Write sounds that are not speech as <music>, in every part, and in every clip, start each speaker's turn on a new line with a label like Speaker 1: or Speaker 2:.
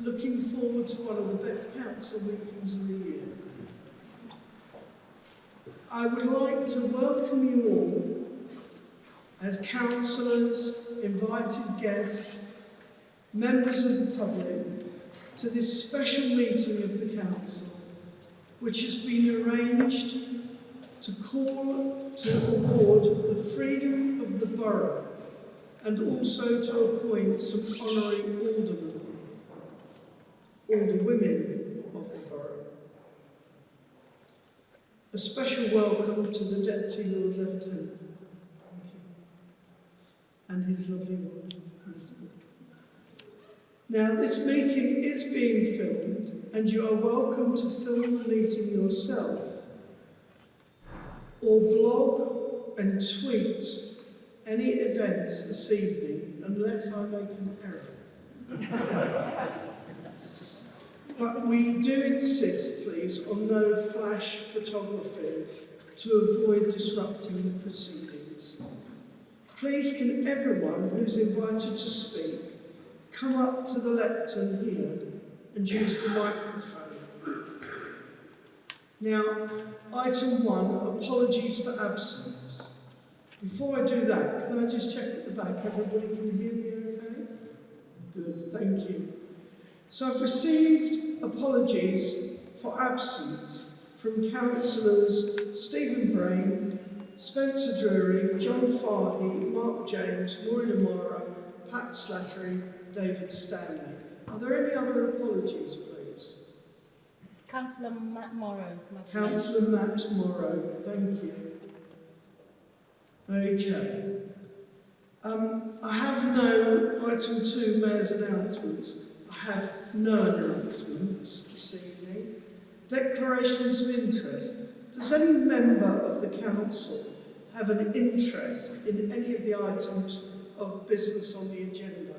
Speaker 1: looking forward to one of the best council meetings of the year. I would like to welcome you all as councillors, invited guests, members of the public, to this special meeting of the council, which has been arranged to call to award the freedom of the borough and also to appoint some honorary aldermen, alderwomen of the borough. A special welcome to the Deputy Lord Lieutenant. Thank you. And his lovely wife, Elizabeth. Now, this meeting is being filmed, and you are welcome to film the meeting yourself, or blog and tweet any events this evening, unless I make an error. <laughs> but we do insist, please, on no flash photography to avoid disrupting the proceedings. Please, can everyone who's invited to speak come up to the lectern here and use the microphone. Now, item one, apologies for absence. Before I do that, can I just check at the back? Everybody can hear me okay? Good, thank you. So I've received apologies for absence from councillors Stephen Brain, Spencer Drury, John Fahy, Mark James, Maureen O'Mara, Pat Slattery, David Stanley. Are there any other apologies, please?
Speaker 2: Councillor Matt Morrow.
Speaker 1: Councillor Matt Morrow, thank you. Okay. Um, I have no item two, Mayor's announcements. I have no announcements this evening. Declarations of interest. Does any member of the council have an interest in any of the items of business on the agenda?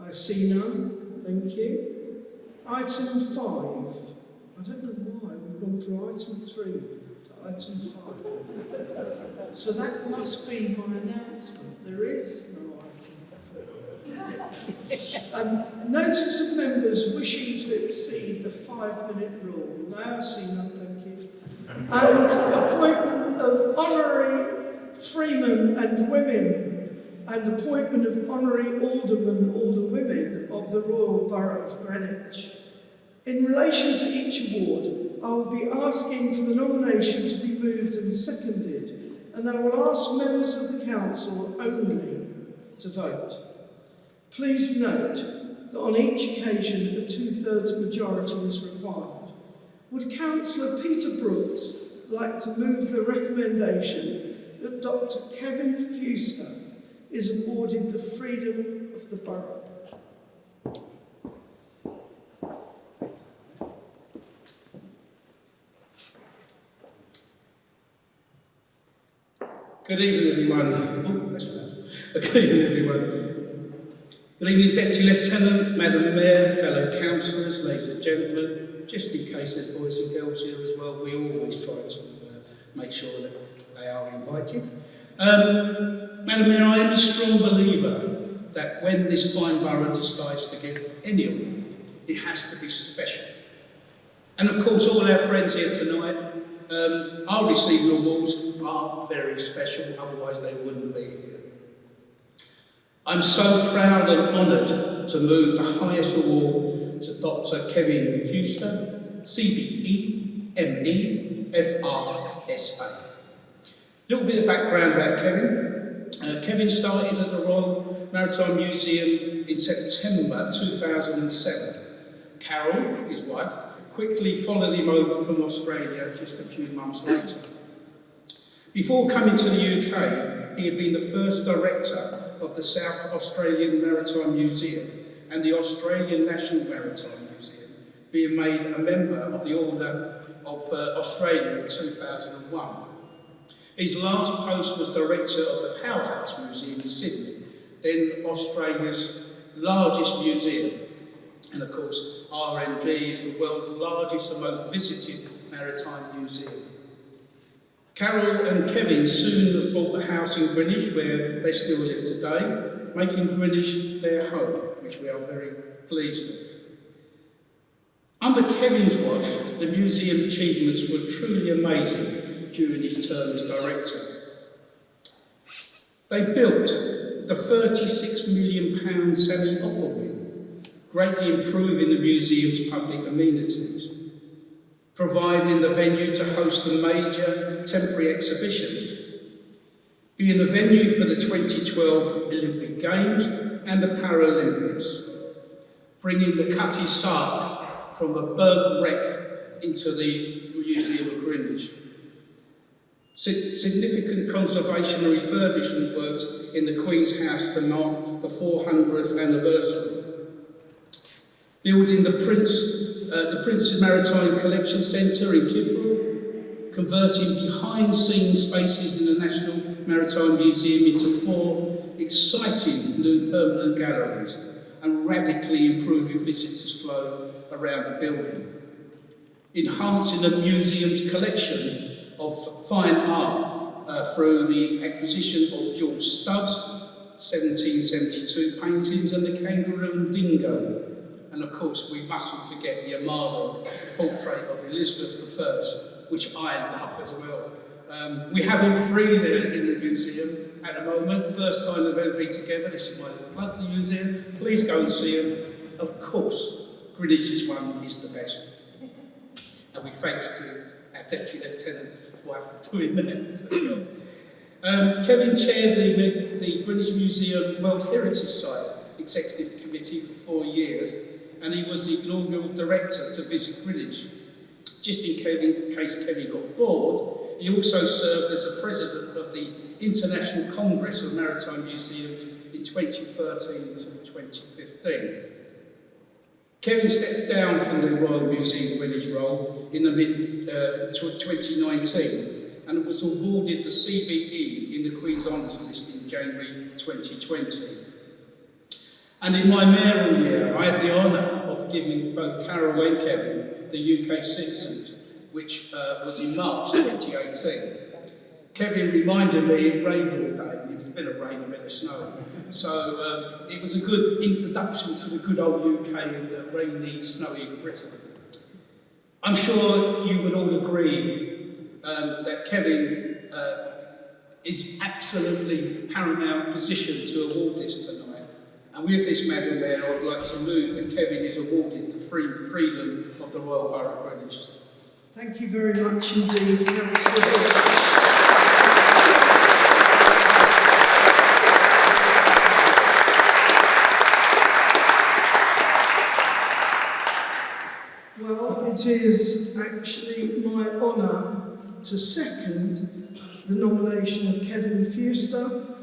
Speaker 1: I see none. Thank you. Item five. I don't know why we've gone from item three to item five. So that must be my announcement. There is no. <laughs> Um, notice of members wishing to exceed the five-minute rule. No, I see none, thank you. And appointment of honorary freemen and women and appointment of honorary aldermen, and alderwomen of the Royal Borough of Greenwich. In relation to each award, I will be asking for the nomination to be moved and seconded, and I will ask members of the council only to vote. Please note that on each occasion a two-thirds majority is required. Would Councillor Peter Brooks like to move the recommendation that Dr Kevin Fewster is awarded the freedom of the borough.
Speaker 3: Good evening, everyone. Oh, that's bad. <laughs> Good evening, everyone. Evening, Deputy Lieutenant, Madam Mayor, fellow councillors, ladies and gentlemen. Just in case there's boys and girls here as well, we always try to uh, make sure that they are invited. Um, Madam Mayor, I am a strong believer that when this fine borough decides to give any award, it has to be special. And of course, all our friends here tonight um, are receiving awards are very special, otherwise they wouldn't be. I'm so proud and honoured to move the highest award to Dr. Kevin Fewster, CBE, ME, FRSA. A little bit of background about Kevin. Uh, Kevin started at the Royal Maritime Museum in September 2007. Carol, his wife, quickly followed him over from Australia just a few months later. Before coming to the UK, he had been the first director of the South Australian Maritime Museum and the Australian National Maritime Museum, being made a member of the Order of uh, Australia in 2001. His last post was director of the Powerhouse Museum in Sydney, then Australia's largest museum. And of course, RMG is the world's largest and most visited maritime museum. Carol and Kevin soon bought a house in Greenwich where they still live today, making Greenwich their home, which we are very pleased with. Under Kevin's watch, the museum's achievements were truly amazing during his term as director. They built the £36 million Sammy Ofer wing, greatly improving the museum's public amenities, providing the venue to host the major temporary exhibitions, being the venue for the 2012 Olympic Games and the Paralympics, bringing the Cutty Sark from a burnt wreck into the Museum of Greenwich. Significant conservation and refurbishment works in the Queen's House to mark the 400th anniversary. Building the Prince, uh, the Prince's Maritime Collection Centre in Kidbrooke, converting behind-scenes spaces in the National Maritime Museum into four exciting new permanent galleries and radically improving visitors' flow around the building. Enhancing the museum's collection of fine art uh, through the acquisition of George Stubbs' 1772 paintings and the kangaroo and dingo. And of course, we mustn't forget the Armada portrait of Elizabeth I, which I love as well. Um, we have all free there in the museum at the moment. First time they've ever been together. This is my little plug for the museum. Please go and see them. Of course, Greenwich's one is the best. And we thanks to our Deputy Lieutenant's wife for doing that. Um, Kevin chaired the, the Greenwich Museum World Heritage Site Executive Committee for four years, and he was the inaugural director to visit Greenwich. Just in case Kevin got bored, he also served as a president of the International Congress of Maritime Museums in 2013 to 2015. Kevin stepped down from the Royal Museum Greenwich role in the mid uh, 2019 and was awarded the CBE in the Queen's Honours List in January 2020. And in my mayoral year, I had the honour of giving both Carol and Kevin the UK Citizens, which uh, was in March 2018. Kevin reminded me it rained all day. It was a bit of rain, a bit of snow. So um, it was a good introduction to the good old UK and the rainy, snowy Britain. I'm sure you would all agree um, that Kevin uh, is absolutely paramount position to award this tonight. And with this, Madam Mayor, I'd like to move that Kevin is awarded the free freedom of the Royal Borough of Greenwich.
Speaker 1: Thank you very much indeed, Councillor Well, it is actually my honour to second the nomination of Kevin Fewster.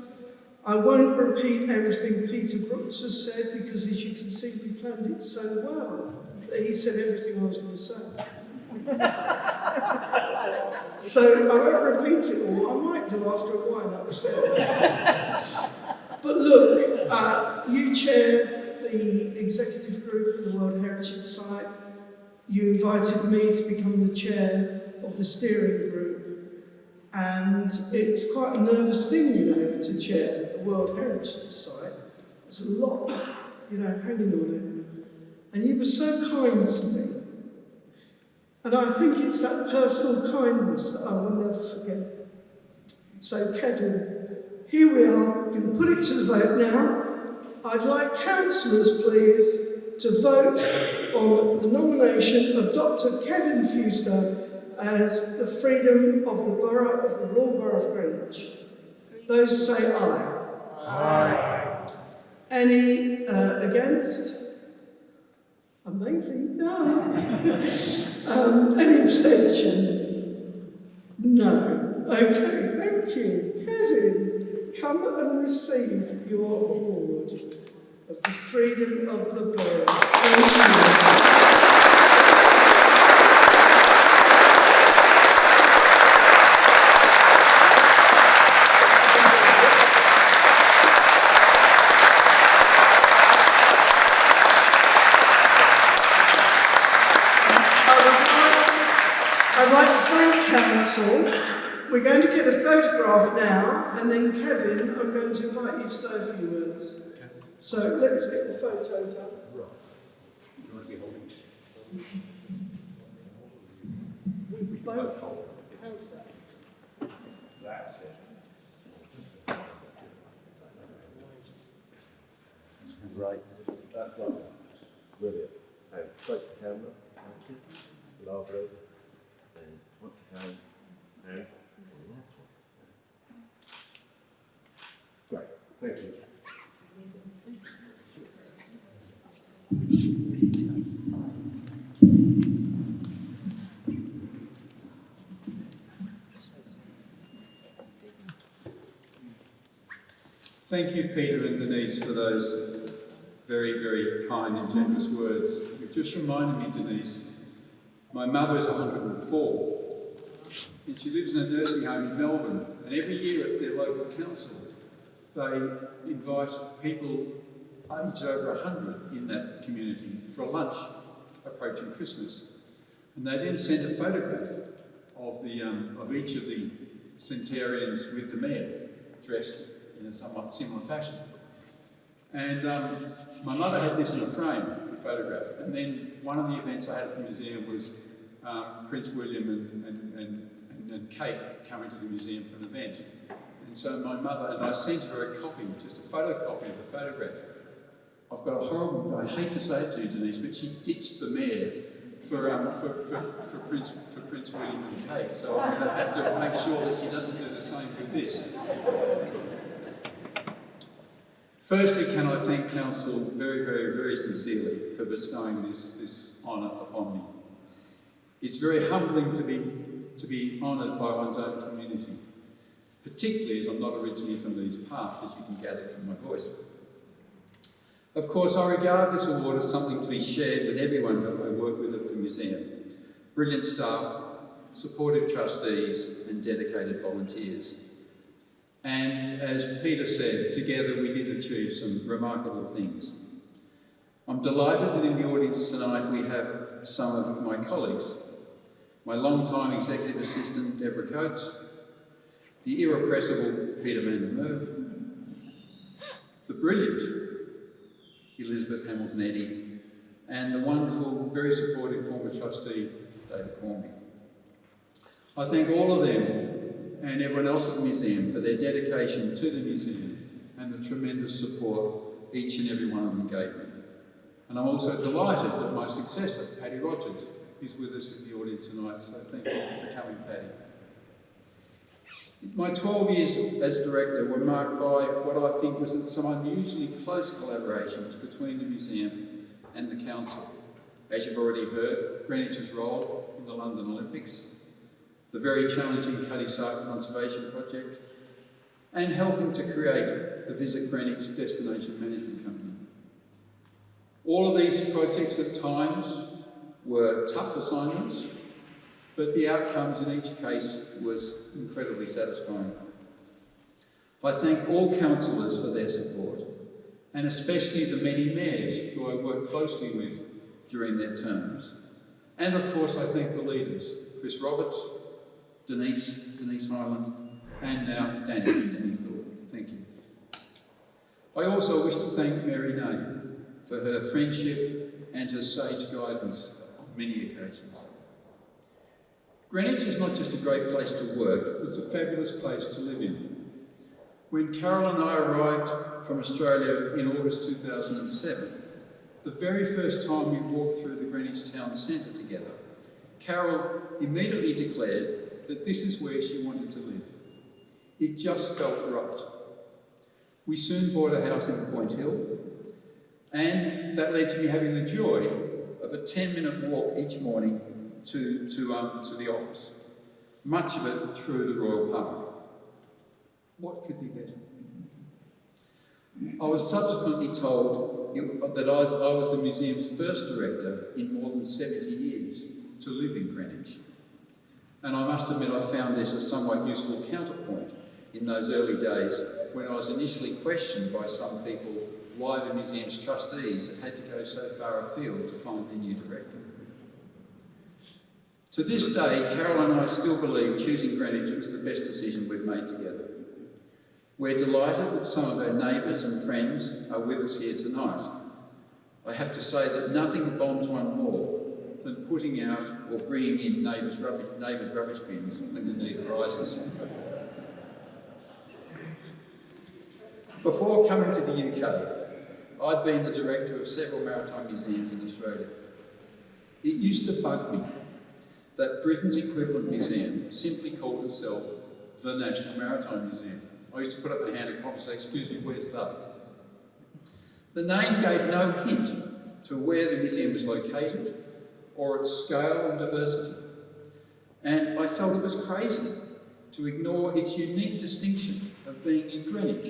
Speaker 1: I won't repeat everything Peter Brooks has said because, as you can see, we planned it so well that he said everything I was going to say. <laughs> So I won't repeat it all. I might do after a while upstairs. but look, uh, you chaired the executive group of the World Heritage Site. You invited me to become the chair of the steering group. And it's quite a nervous thing, you know, to chair World Heritage Site. There's a lot, you know, hanging on it. And you were so kind to me. And I think it's that personal kindness that I will never forget. So, Kevin, here we are, going to put it to the vote now. I'd like councillors, please, to vote on the nomination of Dr. Kevin Fewster as the freedom of the borough of the Royal Borough of Greenwich. Those say aye. Aye. Any uh, against? Amazing. No. <laughs> um, any abstentions? No. Okay, thank you. Kevin, come and receive your award of the freedom of the bird. Thank you. I would like, I'd like to thank council. We're going to get a photograph now, and then Kevin, I'm going to invite you to say a few words. So let's get the photo done. Both. Hold. How's that?
Speaker 4: That's it.
Speaker 5: Right, that's lovely. Brilliant. And straight to camera. Thank you. Lovely. And once again, and and that's one. Great, thank you.
Speaker 6: Thank you, Peter and Denise, for those very, very kind and generous words. You've just reminded me, Denise, my mother is 104 and she lives in a nursing home in Melbourne. And every year at their local council, they invite people aged over 100 in that community for a lunch approaching Christmas. And they then send a photograph of, the, um, of each of the centenarians with the mayor dressed in a somewhat similar fashion. And um, my mother had this in a frame, the photograph. And then one of the events I had at the museum was um, Prince William and, and, and, and Kate coming to the museum for an event. And so my mother, and I sent her a copy, just a photocopy of the photograph. I've got a horrible, I hate to say it to you, Denise, but she ditched the mayor for, um, for, for, for, Prince, for Prince William and Kate. So I'm going to have to make sure that she doesn't do the same with this. Firstly, can I thank Council very, very, very sincerely for bestowing this, this honour upon me. It's very humbling to be, to be honoured by one's own community, particularly as I'm not originally from these parts, as you can gather from my voice. Of course, I regard this award as something to be shared with everyone who I work with at the museum. Brilliant staff, supportive trustees and dedicated volunteers. And as Peter said, together we did achieve some remarkable things. I'm delighted that in the audience tonight we have some of my colleagues. My long-time executive assistant, Deborah Coates, the irrepressible Peter van der Merwe, the brilliant Elizabeth Hamilton Eddy, and the wonderful, very supportive former trustee, David Cornby. I thank all of them and everyone else at the museum for their dedication to the museum and the tremendous support each and every one of them gave me. And I'm also delighted that my successor, Paddy Rogers, is with us in the audience tonight, so thank you for coming, Paddy. My 12 years as director were marked by what I think was some unusually close collaborations between the museum and the council. As you've already heard, Greenwich's role in the London Olympics, the very challenging Cutty Sark Conservation Project, and helping to create the Visit Greenwich Destination Management Company. All of these projects at times were tough assignments, but the outcomes in each case was incredibly satisfying. I thank all councillors for their support, and especially the many mayors who I worked closely with during their terms. And of course I thank the leaders, Chris Roberts, Denise, Denise Hyland, and now Danny, Danny Thorpe. Thank you. I also wish to thank Mary Nay for her friendship and her sage guidance on many occasions. Greenwich is not just a great place to work, it's a fabulous place to live in. When Carol and I arrived from Australia in August 2007, the very first time we walked through the Greenwich Town Centre together, Carol immediately declared that this is where she wanted to live. It just felt right. We soon bought a house in Point Hill, and that led to me having the joy of a 10-minute walk each morning to, to, um, to the office, much of it through the Royal Park. What could be better? I was subsequently told that I, I was the museum's first director in more than 70 years to live in Greenwich. And I must admit I found this a somewhat useful counterpoint in those early days when I was initially questioned by some people why the museum's trustees had had to go so far afield to find a new director. To this day, Carol and I still believe choosing Greenwich was the best decision we've made together. We're delighted that some of our neighbours and friends are with us here tonight. I have to say that nothing bombs one more than putting out or bringing in neighbours' rubbish, neighbours' rubbish bins when the need arises. Before coming to the UK, I'd been the director of several maritime museums in Australia. It used to bug me that Britain's equivalent museum simply called itself the National Maritime Museum. I used to put up my hand and cough and say, excuse me, where's that? The name gave no hint to where the museum was located or its scale and diversity. And I felt it was crazy to ignore its unique distinction of being in Greenwich,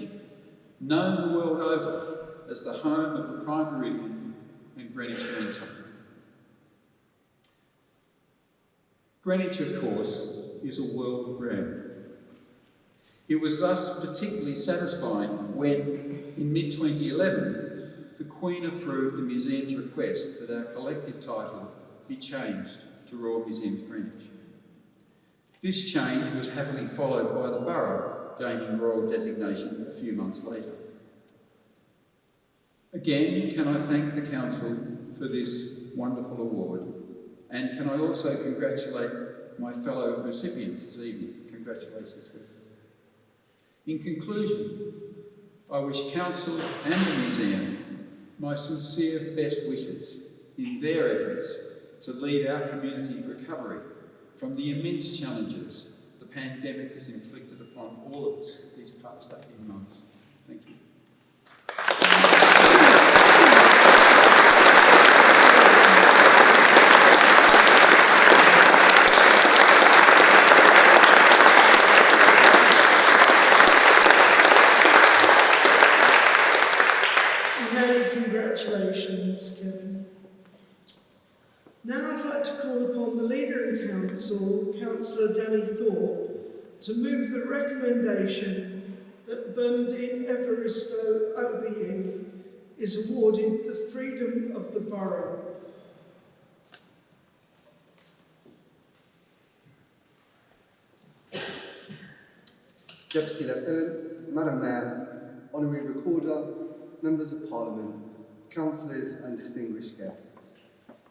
Speaker 6: known the world over as the home of the Prime Meridian and Greenwich Mean Time. Greenwich, of course, is a world brand. It was thus particularly satisfying when, in mid 2011, the Queen approved the museum's request that our collective title be changed to Royal Museums Greenwich. This change was happily followed by the borough gaining royal designation a few months later. Again, can I thank the Council for this wonderful award and can I also congratulate my fellow recipients this evening? Congratulations to In conclusion, I wish Council and the Museum my sincere best wishes in their efforts to lead our community's recovery from the immense challenges the pandemic has inflicted upon all of us these past 18 months. Thank you.
Speaker 1: Many congratulations, Kevin. Now I'd like to call upon the Leader in Council, Councillor Danny Move the recommendation that Bernardine Evaristo OBE is awarded the Freedom of the Borough.
Speaker 7: Deputy Lieutenant, Madam Mayor, Honorary Recorder, Members of Parliament, Councillors and distinguished guests.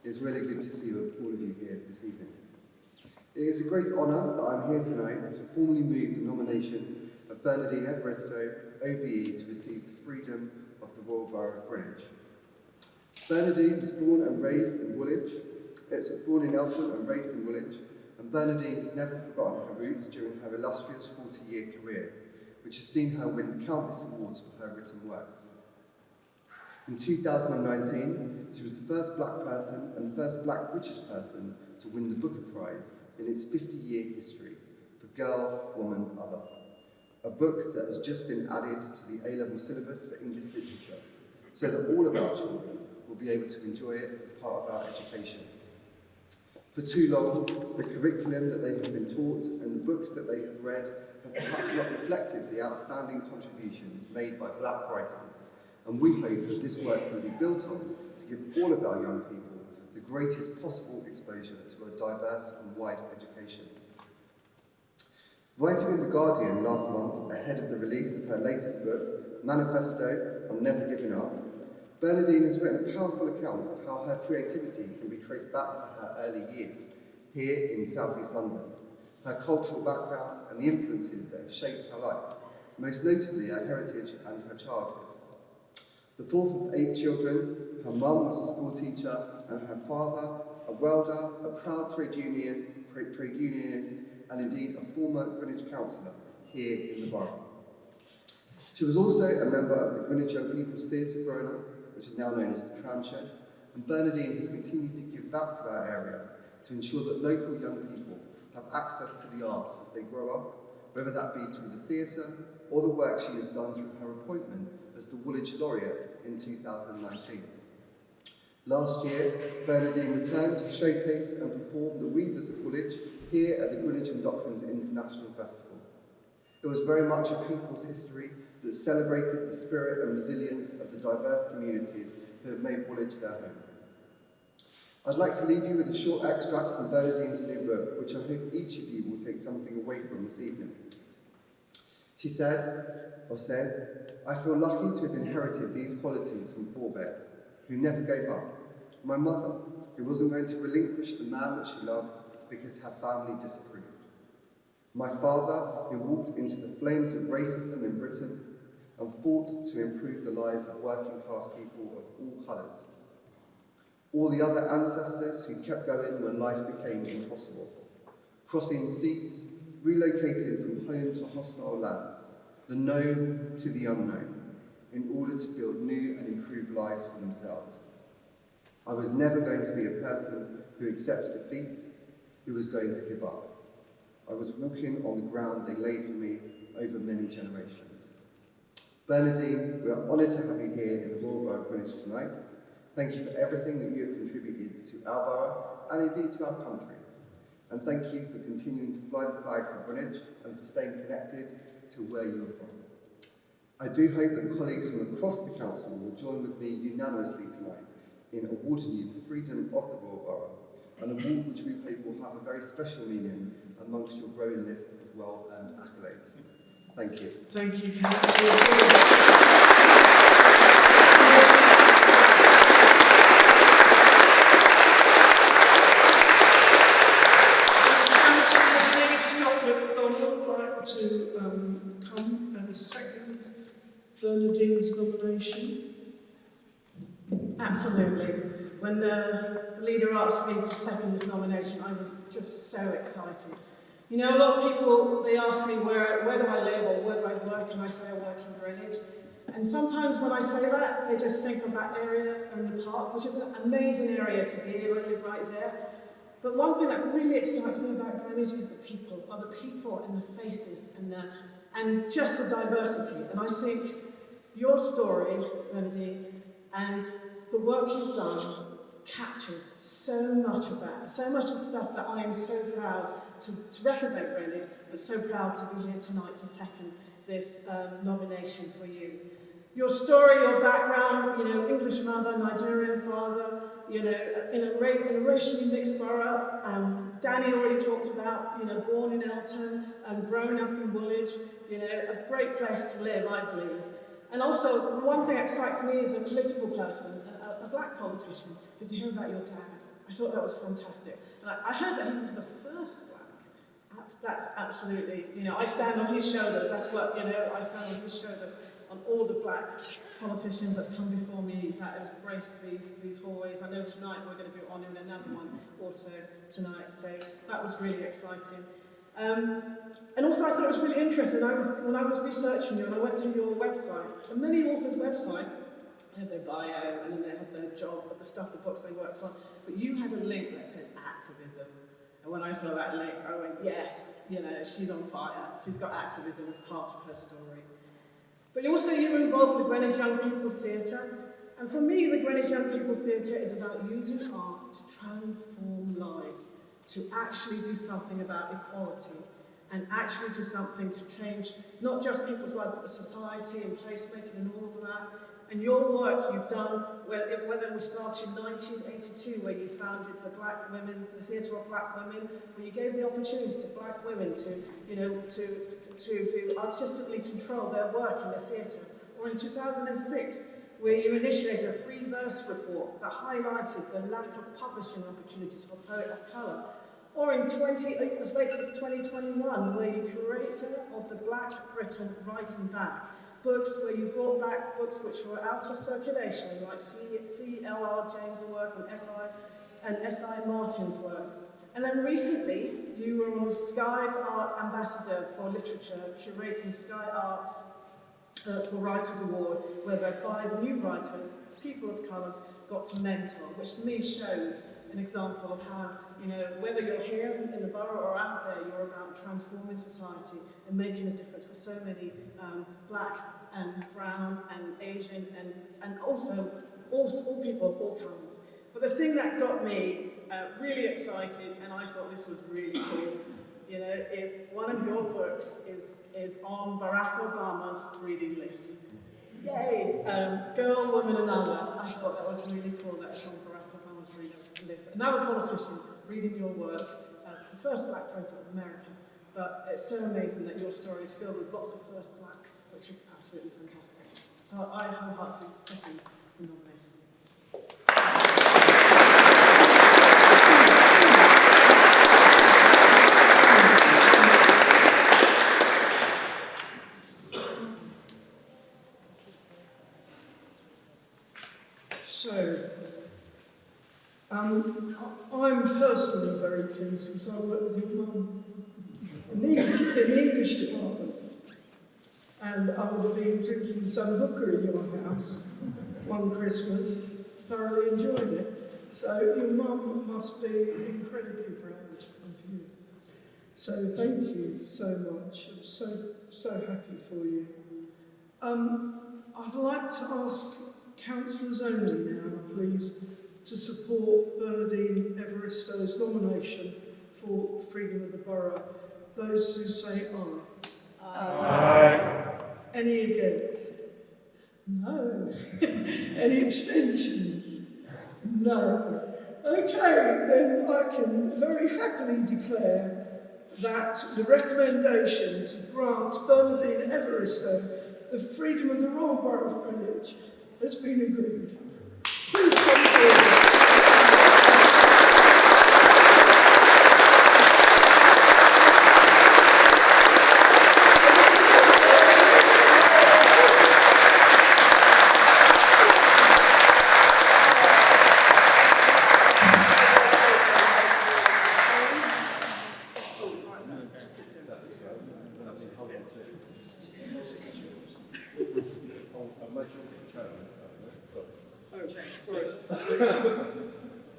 Speaker 7: It is really good to see all of you here this evening. It is a great honour that I'm here tonight to formally move the nomination of Bernardine Evaristo, OBE, to receive the Freedom of the Royal Borough of Greenwich. Bernardine was born and raised in Woolwich, uh, it's born in Eltham and raised in Woolwich, and Bernardine has never forgotten her roots during her illustrious 40-year career, which has seen her win countless awards for her written works. In 2019, she was the first black person and the first black British person to win the Booker Prize in its 50-year history for Girl, Woman, Other, a book that has just been added to the A-level syllabus for English literature, so that all of our children will be able to enjoy it as part of our education. For too long, the curriculum that they have been taught and the books that they have read have perhaps not reflected the outstanding contributions made by black writers, and we hope that this work can be built on to give all of our young people greatest possible exposure to a diverse and wide education. Writing in The Guardian last month, ahead of the release of her latest book, Manifesto on Never Giving Up, Bernardine has written a powerful account of how her creativity can be traced back to her early years here in South East London, her cultural background and the influences that have shaped her life, most notably her heritage and her childhood. The fourth of eight children, her mum was a school teacher and her father a welder, a proud trade union, trade unionist and indeed a former Greenwich councillor here in the borough. She was also a member of the Greenwich Young People's Theatre growing up, which is now known as the Tramshed, and Bernardine has continued to give back to our area to ensure that local young people have access to the arts as they grow up, whether that be through the theatre or the work she has done through her appointment as the Woolwich Laureate in 2019. Last year, Bernardine returned to showcase and perform The Weavers of Woolwich here at the Greenwich and Docklands International Festival. It was very much a people's history that celebrated the spirit and resilience of the diverse communities who have made Woolwich their home. I'd like to leave you with a short extract from Bernardine's new book, which I hope each of you will take something away from this evening. She said, or says, I feel lucky to have inherited these qualities from forebears. who never gave up. My mother, who wasn't going to relinquish the man that she loved because her family disapproved. My father, who walked into the flames of racism in Britain and fought to improve the lives of working class people of all colours. All the other ancestors who kept going when life became impossible, crossing seas, relocating from home to hostile lands, the known to the unknown, in order to build new and improved lives for themselves. I was never going to be a person who accepts defeat, who was going to give up. I was walking on the ground they laid for me over many generations. Bernardine, we are honoured to have you here in the Royal Borough of Greenwich tonight. Thank you for everything that you have contributed to our borough and indeed to our country. And thank you for continuing to fly the flag for Greenwich and for staying connected to where you are from. I do hope that colleagues from across the council will join with me unanimously tonight in awarding you the Freedom of the Royal Borough, an award which we hope will have a very special meaning amongst your growing list of well-earned accolades. Thank you.
Speaker 1: Thank you, Councillor Denise Scott McDonald like to um, come and second Bernardine's nomination.
Speaker 8: Absolutely. When the leader asked me to second this nomination, I was just so excited. You know, a lot of people, they ask me where, where do I live or where do I work, and I say I work in Greenwich. And sometimes when I say that, they just think of that area in the park, which is an amazing area to be in. I live right there. But one thing that really excites me about Greenwich is the people, are the people and the faces and the, and just the diversity. And I think your story, Bernardine, and the work you've done captures so much of that, so much of the stuff that I am so proud to, to represent Greenwich, but so proud to be here tonight to second this um, nomination for you. Your story, your background, you know, English mother, Nigerian father, you know, in a, in a racially mixed borough. Um, Danny already talked about, you know, born in Eltham and grown up in Woolwich, you know, a great place to live, I believe. And also, one thing that excites me as a political person, a, black politician, is to hear about your dad. I thought that was fantastic. And I, I heard that he was the first black. Abs- That's absolutely, you know, I stand on his shoulders. That's what, you know, I stand on his shoulders on all the black politicians that have come before me that have graced these, these hallways. I know tonight we're going to be honouring another one also tonight. So that was really exciting. Um, and also I thought it was really interesting. I was, when I was researching you and I went to your website, and many authors' website, have their bio and then they have their job, the stuff, the books they worked on. But you had a link that said activism. And when I saw that link, I went, yes, you know, she's on fire. She's got activism as part of her story. But also you were involved with the Greenwich Young People's Theatre. And for me, the Greenwich Young People's Theatre is about using art to transform lives, to actually do something about equality, and actually do something to change not just people's lives, but the society and placemaking and all of that. And your work you've done, whe- whether we started in 1982, where you founded the Black Women, the Theatre of Black Women, where you gave the opportunity to black women to, you know, to, to, to, artistically control their work in the theatre. Or in 2006, where you initiated a free verse report that highlighted the lack of publishing opportunities for poet of colour. Or in 20, uh, as late as 2021, where you curator of the Black Britain Writing Back, books where you brought back books which were out of circulation, like C.L.R. James' work and S.I. and S.I. Martin's work. And then recently, you were on the Sky Arts Ambassador for Literature, curating Sky Arts uh, for Writers Award, whereby five new writers, people of colours, got to mentor, which to me shows an example of how, you know, whether you're here in the borough or out there, you're about transforming society and making a difference for so many um, black and brown and Asian and, and also all, all people of all kinds. But the thing that got me uh, really excited, and I thought this was really cool, you know, is one of your books is, is on Barack Obama's reading list. Yay! Um, Girl, Woman and Other. I thought that was really cool that it's on Barack Obama's reading list. Another politician reading your work, uh, the first black president of America. But it's so amazing that your story is filled with lots of first blacks, which is absolutely fantastic. So I wholeheartedly second the nomination.
Speaker 1: So, um, I'm personally very pleased because I work with your mum in the English, in the English department. And I would have been drinking some booker in your house one Christmas, thoroughly enjoying it. So your mum must be incredibly proud of you. So thank you so much. I'm so, so happy for you. Um, I'd like to ask councillors only now, please, to support Bernardine Evaristo's nomination for Freedom of the Borough. Those who say aye. Aye. Any against? No. <laughs> Any abstentions? No. Okay, then I can very happily declare that the recommendation to grant Bernardine Evaristo the freedom of the Royal Borough of Greenwich has been agreed. Please come forward.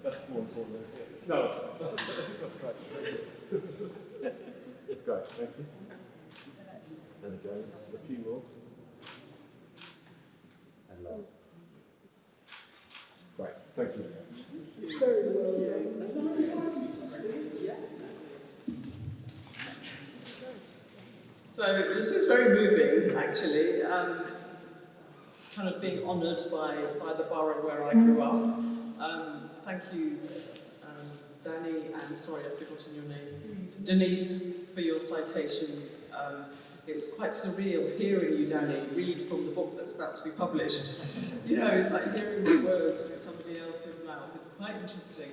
Speaker 5: That's more important. No, that's great. Great, thank you. And again, a few more. And last. Great, thank you.
Speaker 1: Very well done.
Speaker 9: So this is very moving, actually. Um, kind of being honoured by, by the borough where I grew up. Um, thank you, um, Danny, and sorry, I've forgotten your name, Denise, for your citations. Um, it was quite surreal hearing you, Danny, read from the published. <laughs> You know, it's like hearing the words through somebody else's mouth. It's quite interesting.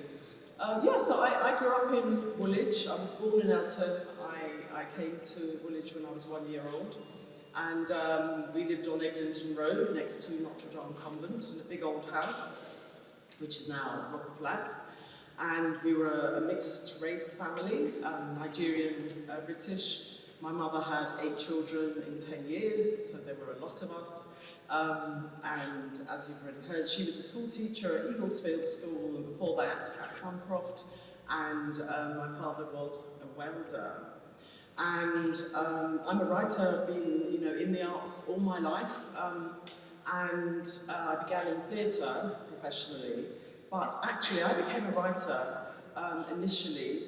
Speaker 9: Um, yeah, so I, I grew up in Woolwich. I was born in Eltham. I, I came to Woolwich when I was one year old. And um, we lived on Eglinton Road next to Notre Dame Convent in a big old house, which is now of flats. And we were a mixed race family, um, Nigerian, uh, British. My mother had eight children in 10 years, so there were a lot of us. Um, and as you've already heard, she was a school teacher at Eaglesfield School, and before that at Plumcroft. And um, my father was a welder. And um, I'm a writer, been you know in the arts all my life, um, and uh, I began in theatre professionally. But actually, I became a writer um, initially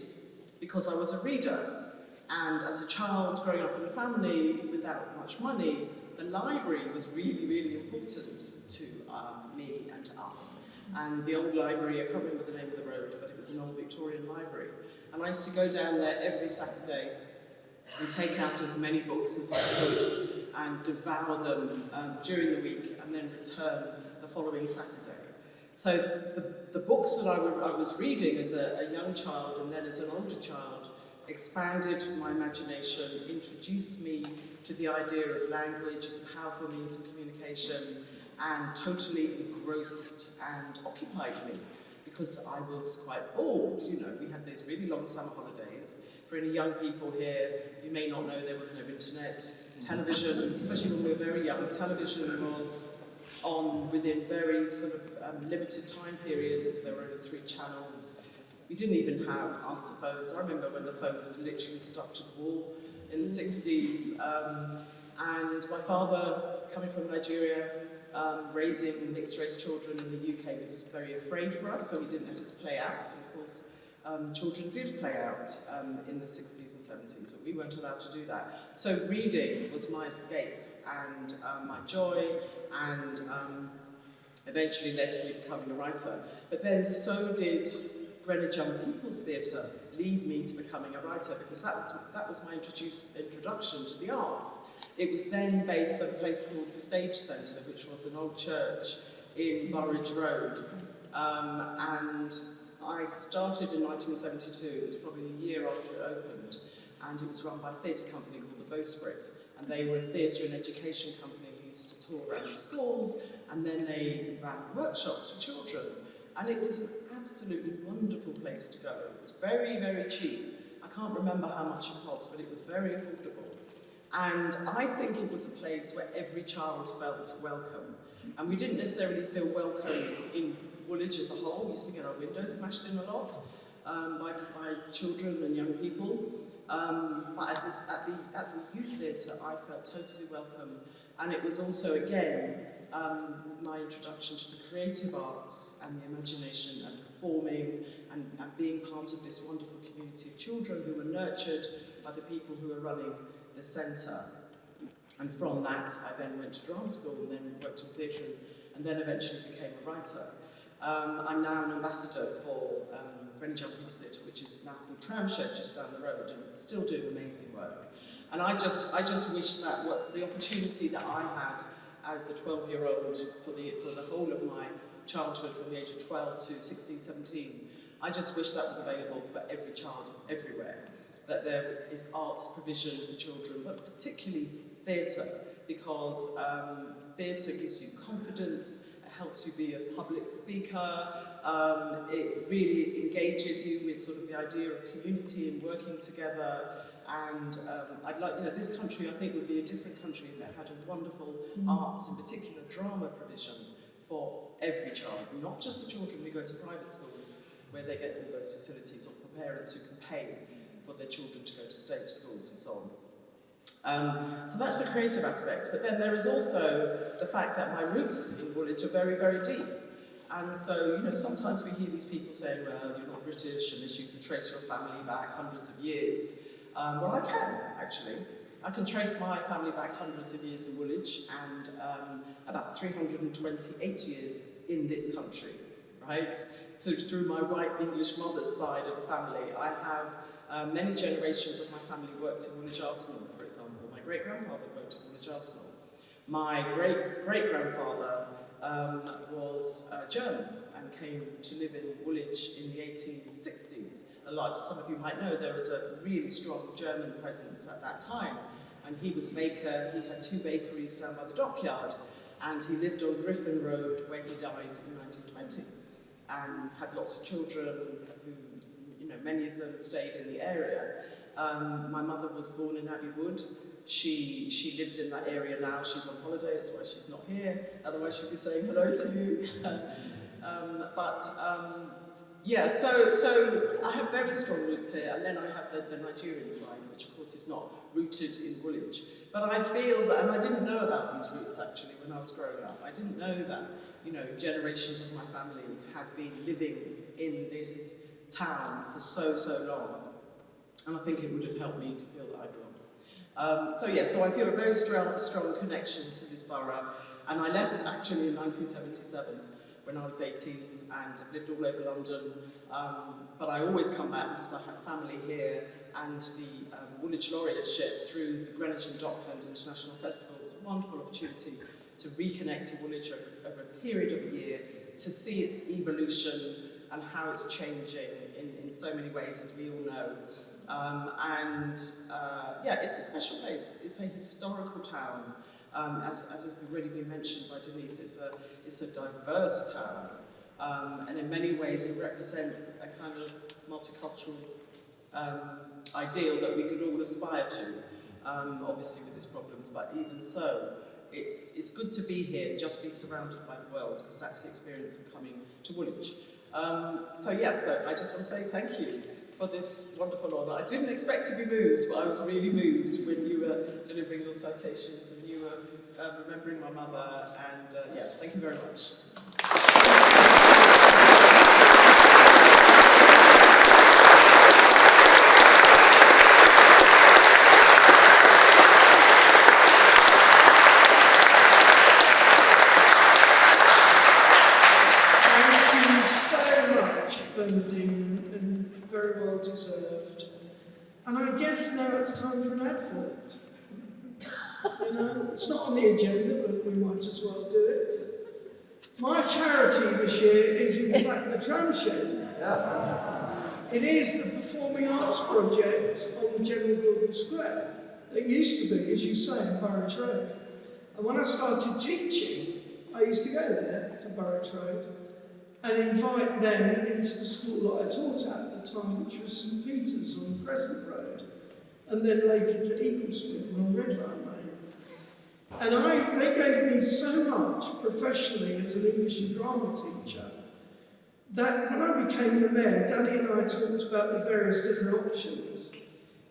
Speaker 9: because I was a reader. And as a child growing up in a family without much money, the library was really, really important to um, me and to us. And the old library, I can't remember the name of the road, but it was an old Victorian library. And I used to go down there every Saturday and take out as many books as I could and devour them um, during the week and then return the following Saturday. So the, the books that I, I was reading as a, a young child and then as an older child expanded my imagination, introduced me to the idea of language as a powerful means of communication and totally engrossed and occupied me because I was quite bored. You know, we had these really long summer holidays. For any young people here, you may not know there was no internet. Television, especially when we were very young, television was on within very sort of um, limited time periods. There were only three channels. We didn't even have answer phones. I remember when the phone was literally stuck to the wall in the 60s. Um, and my father, coming from Nigeria, um, raising mixed race children in the UK was very afraid for us, so he didn't let us play out. And of course, um, children did play out um, in the 60s and 70s, but we weren't allowed to do that. So reading was my escape and um, my joy, and um, eventually led to me becoming a writer. But then so did Greenwich Young People's Theatre lead me to becoming a writer because that, that was my introduce, introduction to the arts. It was then based at a place called Stage Centre, which was an old church in Burrage Road. Um, and I started in 1972, it was probably a year after it opened, and it was run by a theatre company called the Bowsprit. And they were a theatre and education company who used to tour around schools and then they ran workshops for children. And it was absolutely wonderful place to go. It was very, very cheap. I can't remember how much it cost, but it was very affordable. And I think it was a place where every child felt welcome. And we didn't necessarily feel welcome in Woolwich as a whole. We used to get our windows smashed in a lot um, by, by children and young people. Um, but at, this, at, the, at the youth theatre, I felt totally welcome. And it was also, again, um, my introduction to the creative arts and the imagination and performing and, being part of this wonderful community of children who were nurtured by the people who were running the centre. And from that, I then went to drama school and then worked in theatre and then eventually became a writer. Um, I'm now an ambassador for um, Greenwich People's Theatre, which is now called Tramshed, just down the road, and still doing amazing work. And I just, I just wish that what, the opportunity that I had as a 12-year-old for the, for the whole of my childhood, from the age of 12 to 16, 17, I just wish that was available for every child everywhere. That there is arts provision for children, but particularly theatre, because um, theatre gives you confidence, it helps you be a public speaker, um, it really engages you with sort of the idea of community and working together. And um, I'd like, you know, this country I think would be a different country if it had a wonderful arts, in particular drama provision for every child, not just the children who go to private schools where they get all those facilities, or for parents who can pay for their children to go to state schools and so on. Um, so that's the creative aspect, but then there is also the fact that my roots in Woolwich are very, very deep. And so, you know, sometimes we hear these people saying, well, you're not British unless you can trace your family back hundreds of years. Um, well, I can, actually. I can trace my family back hundreds of years in Woolwich and um, about 328 years in this country, right? So through my white English mother's side of the family, I have uh, many generations of my family worked in Woolwich Arsenal, for example. My great-grandfather worked in Woolwich Arsenal. My great-great-grandfather um, was uh, German and came to live in Woolwich in the 1860s. A lot, some of you might know there was a really strong German presence at that time. And he was a baker, he had two bakeries down by the dockyard, and he lived on Griffin Road where he died in 1920 and had lots of children who, you know, many of them stayed in the area. Um, my mother was born in Abbey Wood. She, she lives in that area now. She's on holiday, that's why she's not here. Otherwise she'd be saying hello to you. <laughs> um, but um, yeah, so, so I have very strong roots here, and then I have the, the Nigerian side, which of course is not rooted in Woolwich. But I feel that, and I didn't know about these roots actually when I was growing up. I didn't know that, you know, generations of my family had been living in this town for so, so long. And I think it would have helped me to feel that I belonged. Um, so yeah, so I feel a very strong, strong connection to this borough. And I left actually in 1977 when I was 18 and I've lived all over London. Um, but I always come back because I have family here and the um, Woolwich Laureateship through the Greenwich and Dockland International Festival is a wonderful opportunity to reconnect to Woolwich over, over a period of a year, to see its evolution and how it's changing in, in so many ways, as we all know. Um, and uh, yeah, it's a special place. It's a historical town. Um, as, as has already been mentioned by Denise, it's a, it's a diverse town. Um, and in many ways it represents a kind of multicultural um, ideal that we could all aspire to, um, obviously with its problems, but even so, it's, it's good to be here and just be surrounded by the world, because that's the experience of coming to Woolwich. Um, so yeah, so I just want to say thank you for this wonderful honour. I didn't expect to be moved, but I was really moved when you were delivering your citations and you remembering my mother, and uh, yeah, thank you very much.
Speaker 1: Thank you so much, Bernardine, and very well deserved. And I guess now it's time for an advert. You um, know, it's not on the agenda, but we might as well do it. My charity this year is in fact the Tram Shed. It is the Performing Arts Project on General Gordon Square. It used to be, as you say, in Burrage Road. And when I started teaching, I used to go there to Burrage Road and invite them into the school that I taught at at the time, which was St Peter's on Crescent Road, and then later to Eaglesfield on Red. And I, they gave me so much professionally as an English and drama teacher that when I became the mayor, Danny and I talked about the various different options.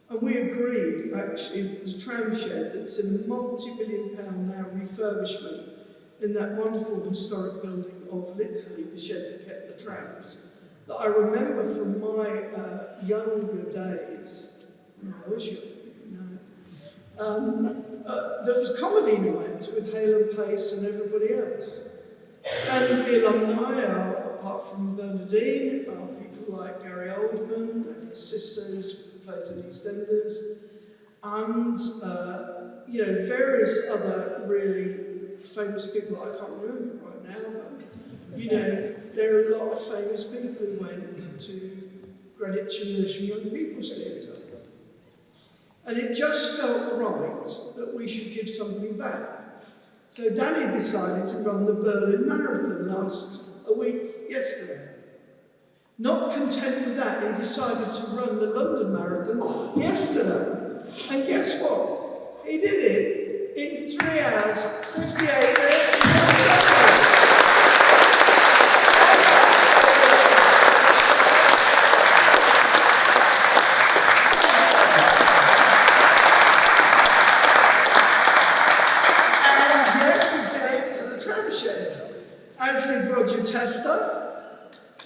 Speaker 1: And we agreed, actually, that the tram shed that's in a multi-billion pound now refurbishment in that wonderful historic building of literally the shed that kept the trams, that I remember from my uh, younger days, when I was young, um, uh, there was comedy night with Hale and Pace and everybody else. And the alumni are, apart from Bernardine, are people like Gary Oldman and his sister who plays in EastEnders, and, uh, you know, various other really famous people I can't remember right now, but, you know, there are a lot of famous people who went to Greenwich Lewisham Young People's Theatre. And it just felt right that we should give something back. So Danny decided to run the Berlin Marathon last a week yesterday. Not content with that, he decided to run the London Marathon yesterday. And guess what? He did it in 3 hours, 58 minutes, 4 seconds. And yes, he did it to the tram shed, as did Roger Tester.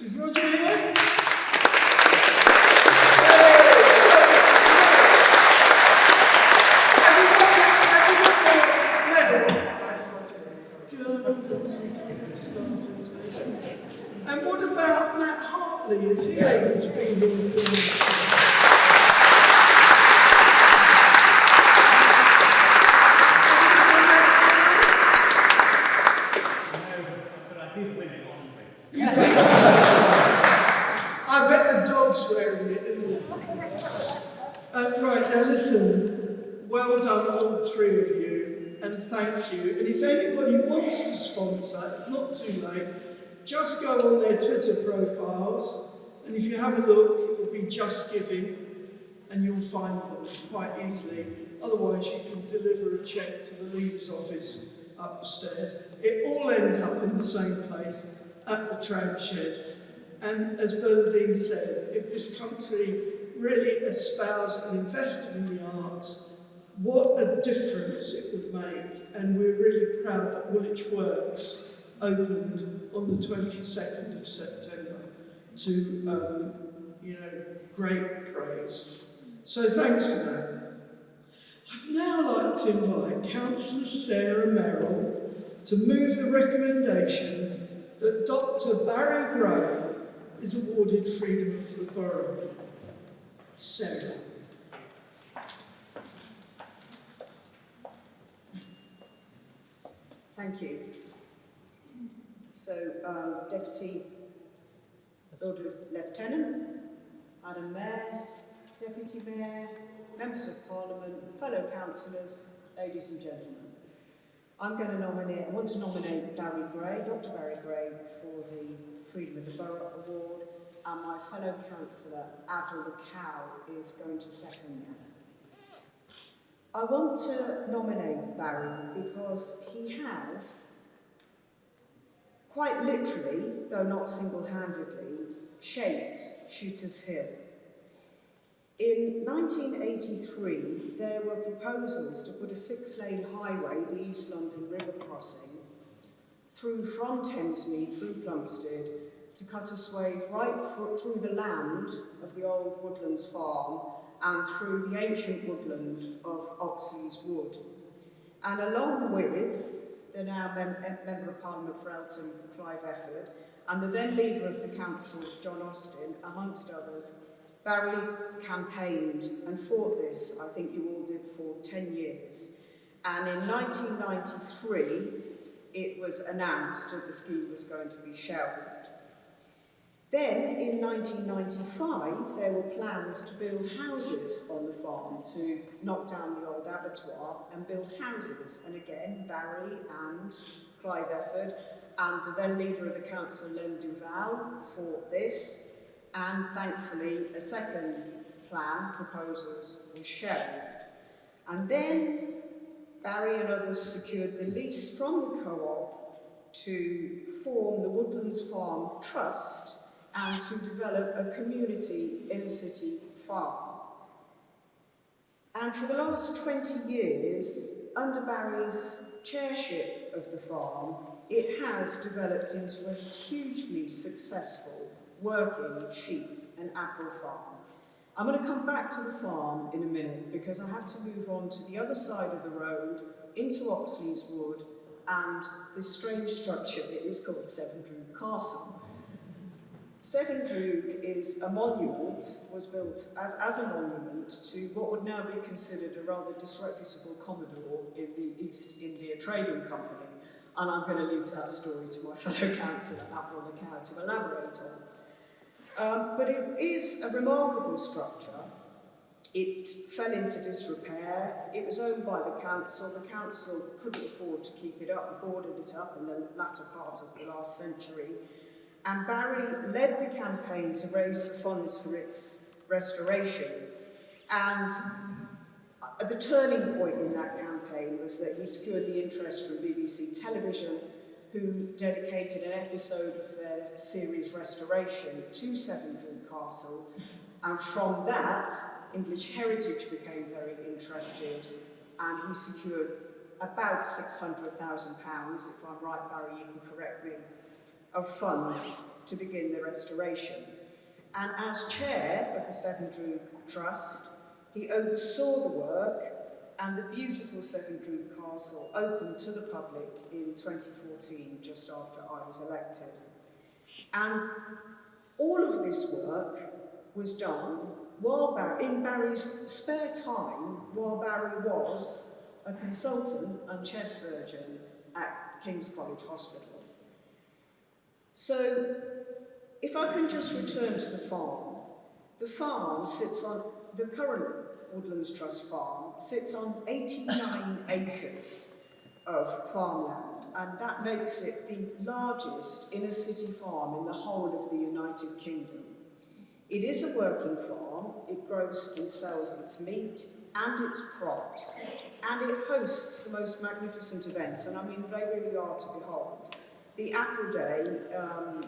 Speaker 1: Is Roger here? Hey, show us. Have you got your, have you got your medal? God, let's see if I can get stuff into this. And what about Matt Hartley? Is he able to be here tonight?
Speaker 4: But I did win it, honestly.
Speaker 1: I bet the dog's wearing it, isn't it? Uh, right, now listen. Well done, all three of you, and thank you. And if anybody wants to sponsor, it's not too late. Just go on their Twitter profiles, and if you have a look, it will be Just Giving, and you'll find them quite easily. Otherwise, you can deliver a cheque to the leader's office upstairs. It all ends up in the same place at the tram shed. And as Bernardine said, if this country really espoused and invested in the arts, what a difference it would make. And we're really proud that Woolwich Works opened on the 22nd of September to, um, you know, great praise. So thanks for that. I'd now like to invite Councillor Sarah Merrill to move the recommendation that Dr Barry Gray is awarded Freedom of the Borough. Sarah.
Speaker 8: Thank you. So, um, Deputy Lord Lieutenant, Madam Mayor, Deputy Mayor, Members of Parliament, fellow councillors, ladies and gentlemen. I'm going to nominate, I want to nominate Barry Gray, Dr Barry Gray, for the Freedom of the Borough Award, and my fellow councillor, Avril Lekau, is going to second that. I want to nominate Barry because he has, quite literally, though not single-handedly, shaped Shooters Hill. In 1983, there were proposals to put a six-lane highway, the East London River crossing, through from Thamesmead, through Plumstead, to cut a swathe right through, the land of the old Woodlands farm and through the ancient woodland of Oxleas Wood. And along with the now mem- Member of Parliament for Eltham, Clive Efford, and the then Leader of the Council, John Austin, amongst others, Barry campaigned and fought this, I think you all did, for 10 years. And in 1993, it was announced that the scheme was going to be shelved. Then, in 1995, there were plans to build houses on the farm, to knock down the old abattoir and build houses. And again, Barry and Clive Efford, and the then leader of the council, Len Duvall, fought this, and thankfully a second plan, proposals, was shelved. And then Barry and others secured the lease from the co-op to form the Woodlands Farm Trust and to develop a community inner city farm. And for the last 20 years, under Barry's chairship of the farm, it has developed into a hugely successful working sheep and apple farm. I'm going to come back to the farm in a minute because I have to move on to the other side of the road into Oxleas Wood and this strange structure that is called Severndroog Castle. Severndroog is a monument, was built as, as a monument to what would now be considered a rather disreputable commodore in the East India Trading Company. And I'm going to leave that story to my fellow councillor, Avril Lekau, to elaborate on. Um, but it is a remarkable structure. It fell into disrepair. It was owned by the council. The council couldn't afford to keep it up and boarded it up in the latter part of the last century. And Barry led the campaign to raise the funds for its restoration. And uh, the turning point in that campaign was that he secured the interest from BBC Television, who dedicated an episode of series Restoration to Severndroog Castle. And from that, English Heritage became very interested, and he secured about £600,000, if I'm right, Barry, you can correct me, of funds to begin the restoration. And as chair of the Severndroog Trust, he oversaw the work and the beautiful Severndroog Castle opened to the public in 2014, just after I was elected. And all of this work was done while Barry, in Barry's spare time, while Barry was a consultant and chest surgeon at King's College Hospital. So, if I can just return to the farm, the farm sits on, the current Woodlands Trust farm sits on 89 acres of farmland, and that makes it the largest inner city farm in the whole of the United Kingdom. It is a working farm, it grows and sells its meat and its crops, and it hosts the most magnificent events, and I mean, they really are to behold. The Apple Day um,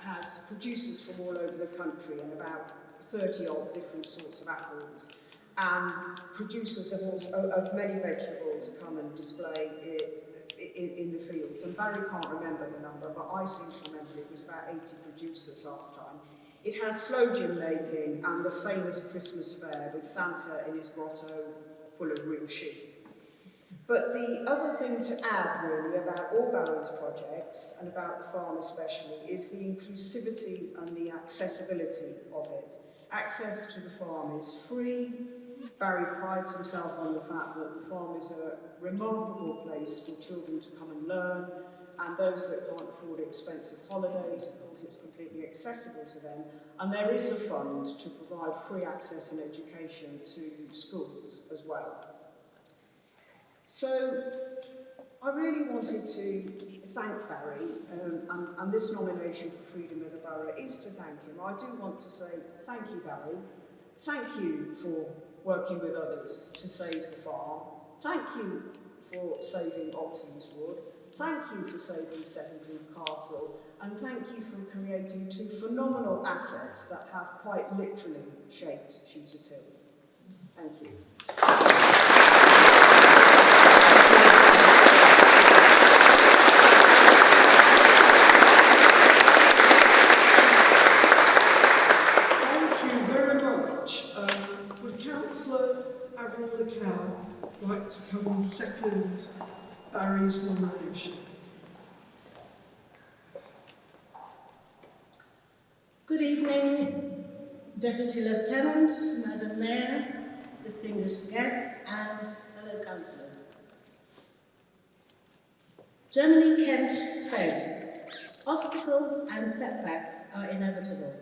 Speaker 8: has producers from all over the country and about 30 odd different sorts of apples. And producers of, of many vegetables come and display it in, in the fields. And Barry can't remember the number, but I seem to remember it was about 80 producers last time. It has slow gin making and the famous Christmas fair with Santa in his grotto full of real sheep. But the other thing to add really about all Barry's projects and about the farm especially is the inclusivity and the accessibility of it. Access to the farm is free, Barry prides himself on the fact that the farm is a remarkable place for children to come and learn, and those that can't afford expensive holidays, of course, it's completely accessible to them. And there is a fund to provide free access and education to schools as well. So I really wanted to thank Barry, um, and, and this nomination for Freedom of the Borough is to thank him. I do want to say thank you, Barry. Thank you for working with others to save the farm. Thank you for saving Oxen's Wood. Thank you for saving Seventry Castle. And thank you for creating two phenomenal assets that have quite literally shaped Shooters Hill. Thank you.
Speaker 1: Councillor Avril Lekau like to come and second Barry's nomination?
Speaker 10: Good evening, Deputy Lieutenant, Madam Mayor, distinguished guests and fellow councillors. Germany Kent said, obstacles and setbacks are inevitable.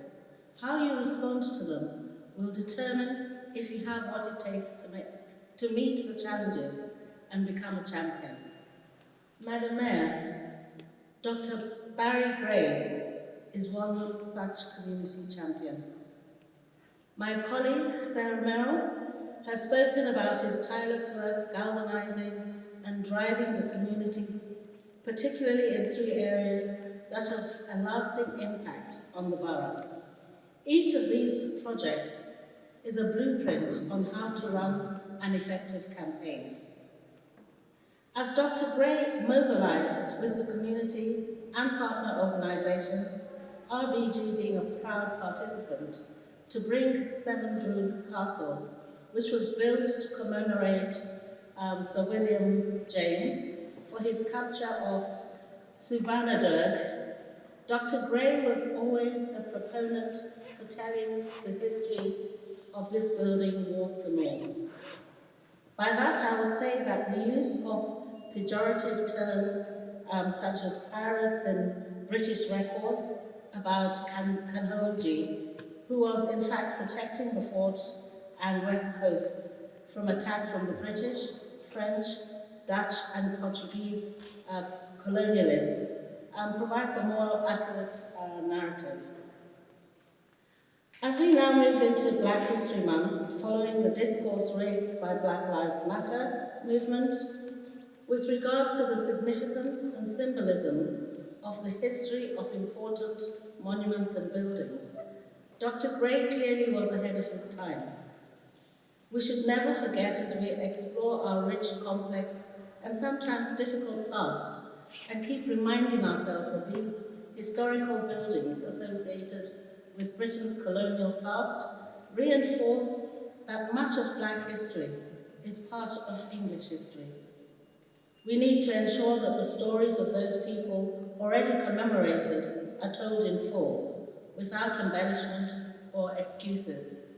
Speaker 10: How you respond to them will determine if you have what it takes to, make, to meet the challenges and become a champion.
Speaker 11: Madam Mayor, Dr. Barry Gray is one such community champion. My colleague, Sarah Merrill, has spoken about his tireless work galvanizing and driving the community, particularly in three areas that have a lasting impact on the borough. Each of these projects is a blueprint on how to run an effective campaign. As Dr. Gray mobilized with the community and partner organizations, RBG being a proud participant, to bring Severndroog Castle, which was built to commemorate um, Sir William James for his capture of Suvarnadurg. Dr. Gray was always a proponent for telling the history of this building, all. By that, I would say that the use of pejorative terms um, such as pirates and British records about Kan Kanholji, who was in fact protecting the fort and west coast from attack from the British, French, Dutch and Portuguese uh, colonialists, um, provides a more accurate uh, narrative. As we now move into Black History Month, following the discourse raised by Black Lives Matter movement, with regards to the significance and symbolism of the history of important monuments and buildings, Dr. Gray clearly was ahead of his time. We should never forget as we explore our rich, complex, and sometimes difficult past, and keep reminding ourselves of these historical buildings associated with Britain's colonial past, reinforce that much of black history is part of English history. We need to ensure that the stories of those people already commemorated are told in full, without embellishment or excuses.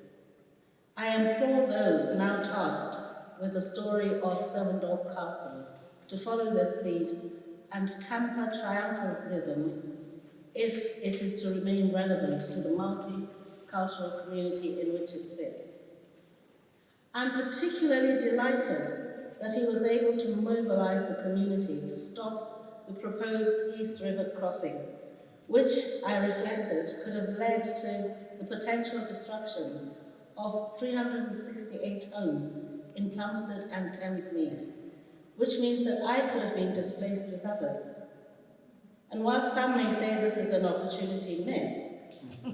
Speaker 11: I implore those now tasked with the story of Severndroog Castle to follow this lead and tamper triumphalism if it is to remain relevant to the multicultural community in which it sits. I'm particularly delighted that he was able to mobilize the community to stop the proposed East River crossing, which I reflected could have led to the potential destruction of 368 homes in Plumstead and Thamesmead, which means that I could have been displaced with others. And while some may say this is an opportunity missed,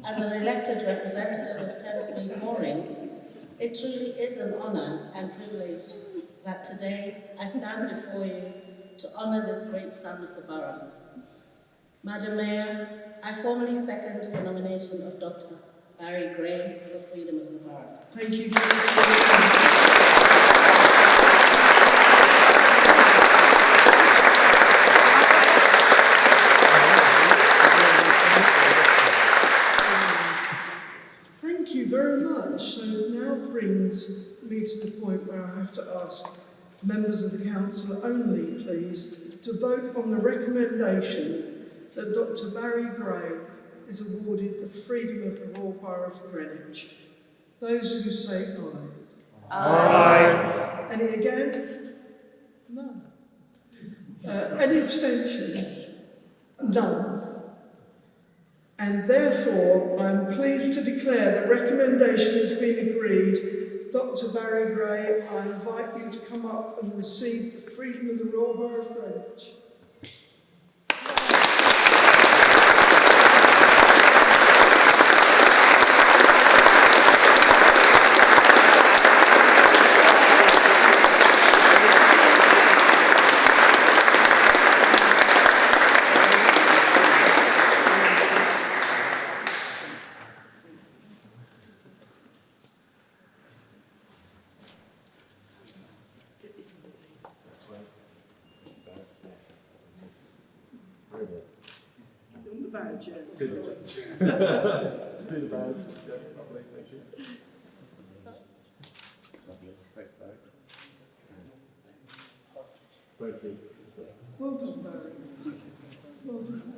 Speaker 11: as an elected representative of Thamesmead Moorings, it truly is an honour and privilege that today I stand before you to honour this great son of the borough. Madam Mayor, I formally second the nomination of Dr. Barry Gray for freedom of the borough.
Speaker 1: Thank you, Councillor. Thank you very much. So now brings me to the point where I have to ask members of the council only, please, to vote on the recommendation that Dr Barry Gray is awarded the freedom of the Royal Borough of Greenwich. Those who say aye. Aye. Any against? No. Uh, any abstentions? None. And therefore, I am pleased to declare the recommendation has been agreed. Dr Barry Gray, I invite you to come up and receive the freedom of the Royal Borough of Greenwich.
Speaker 5: Brilliant.
Speaker 1: On the badge, yeah.
Speaker 5: Do the badge. Yeah, lovely, thank you. Lovely, thanks, Barry. Thank you.
Speaker 1: Well done, Barry. Well done.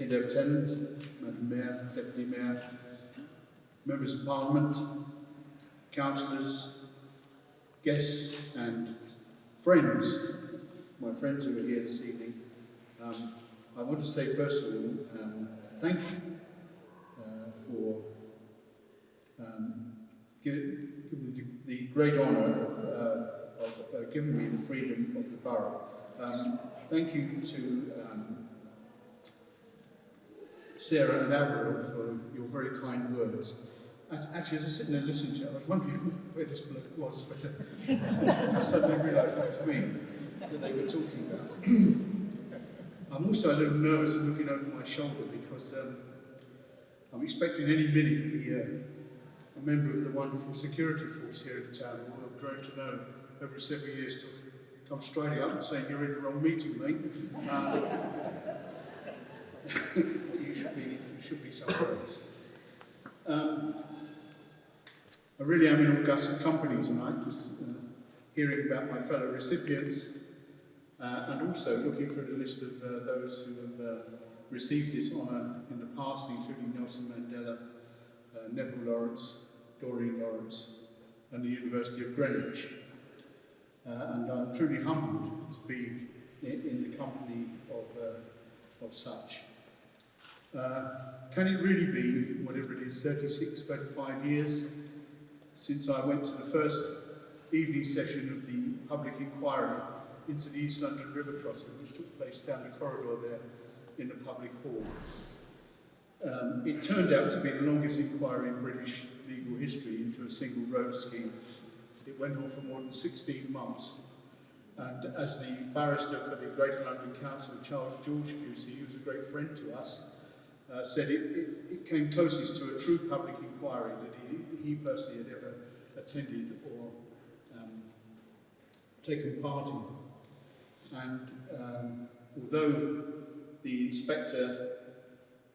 Speaker 12: Deputy Lieutenant, Madam Mayor, Deputy Mayor, Members of Parliament, councillors, guests and friends, my friends who are here this evening. Um, I want to say first of all, um, thank you uh, for um, giving, me the, the great honour of, uh, of uh, giving me the freedom of the borough. Um, thank you to um, Sarah and Avril for your very kind words. Actually, as I was sitting there listening to it, I was wondering <laughs> where this bloke was, but uh, <laughs> I suddenly realised it was me that they were talking about. <clears throat> I'm also a little nervous looking over my shoulder because um, I'm expecting any minute uh, a member of the wonderful security force here in the town who I've grown to know over several years to come striding up and say, you're in the wrong meeting, mate. Uh, <laughs> you should be, should be somewhere else. Um, I really am in august company tonight, just uh, hearing about my fellow recipients uh, and also looking through the list of uh, those who have uh, received this honour in the past, including Nelson Mandela, uh, Neville Lawrence, Doreen Lawrence, and the University of Greenwich. Uh, and I'm truly humbled to be in, in the company of, of such. Uh, can it really be, whatever it is, 36, 35 years since I went to the first evening session of the public inquiry into the East London River crossing, which took place down the corridor there in the public hall. Um, it turned out to be the longest inquiry in British legal history into a single road scheme. It went on for more than 16 months. And as the barrister for the Greater London Council, Charles George QC, who was a great friend to us, uh, said it, it, it came closest to a true public inquiry that he, he personally had ever attended or um, taken part in. And um, although the inspector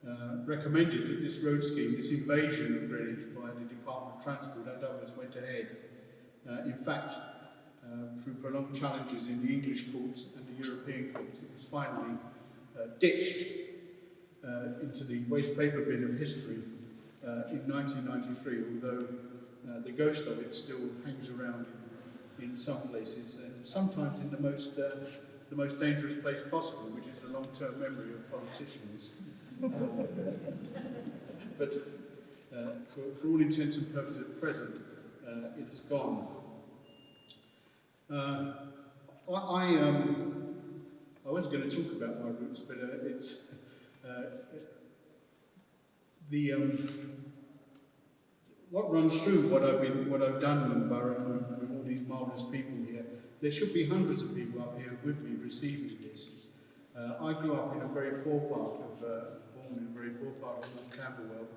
Speaker 12: uh, recommended that this road scheme, this invasion of Greenwich by the Department of Transport and others went ahead, uh, in fact, uh, through prolonged challenges in the English courts and the European courts, it was finally uh, ditched uh, into the waste paper bin of history uh, in 1993, although uh, the ghost of it still hangs around in, in some places, and sometimes in the most, uh, the most dangerous place possible, which is the long-term memory of politicians. Um, but uh, for, for all intents and purposes at present, uh, it is gone. I, I, um, I was going to talk about my roots, but it's the um, what runs through what I've been, what I've done in with, with all these marvellous people here. There should be hundreds of people up here with me receiving this. Uh, I grew up in a very poor part of, uh, born in a very poor part of North Camberwell.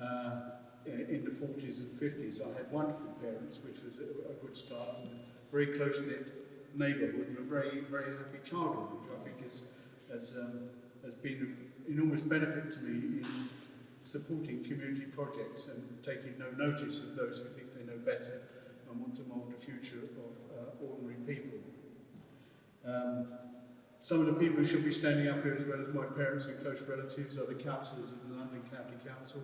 Speaker 12: Uh, in the 40s and 50s, I had wonderful parents, which was a, a good start, and a very close-knit neighbourhood, and a very, very happy childhood, which I think has, has, um, has been enormous benefit to me in supporting community projects and taking no notice of those who think they know better and want to mould the future of uh, ordinary people. Um, some of the people who should be standing up here as well as my parents and close relatives are the councillors of the London County Council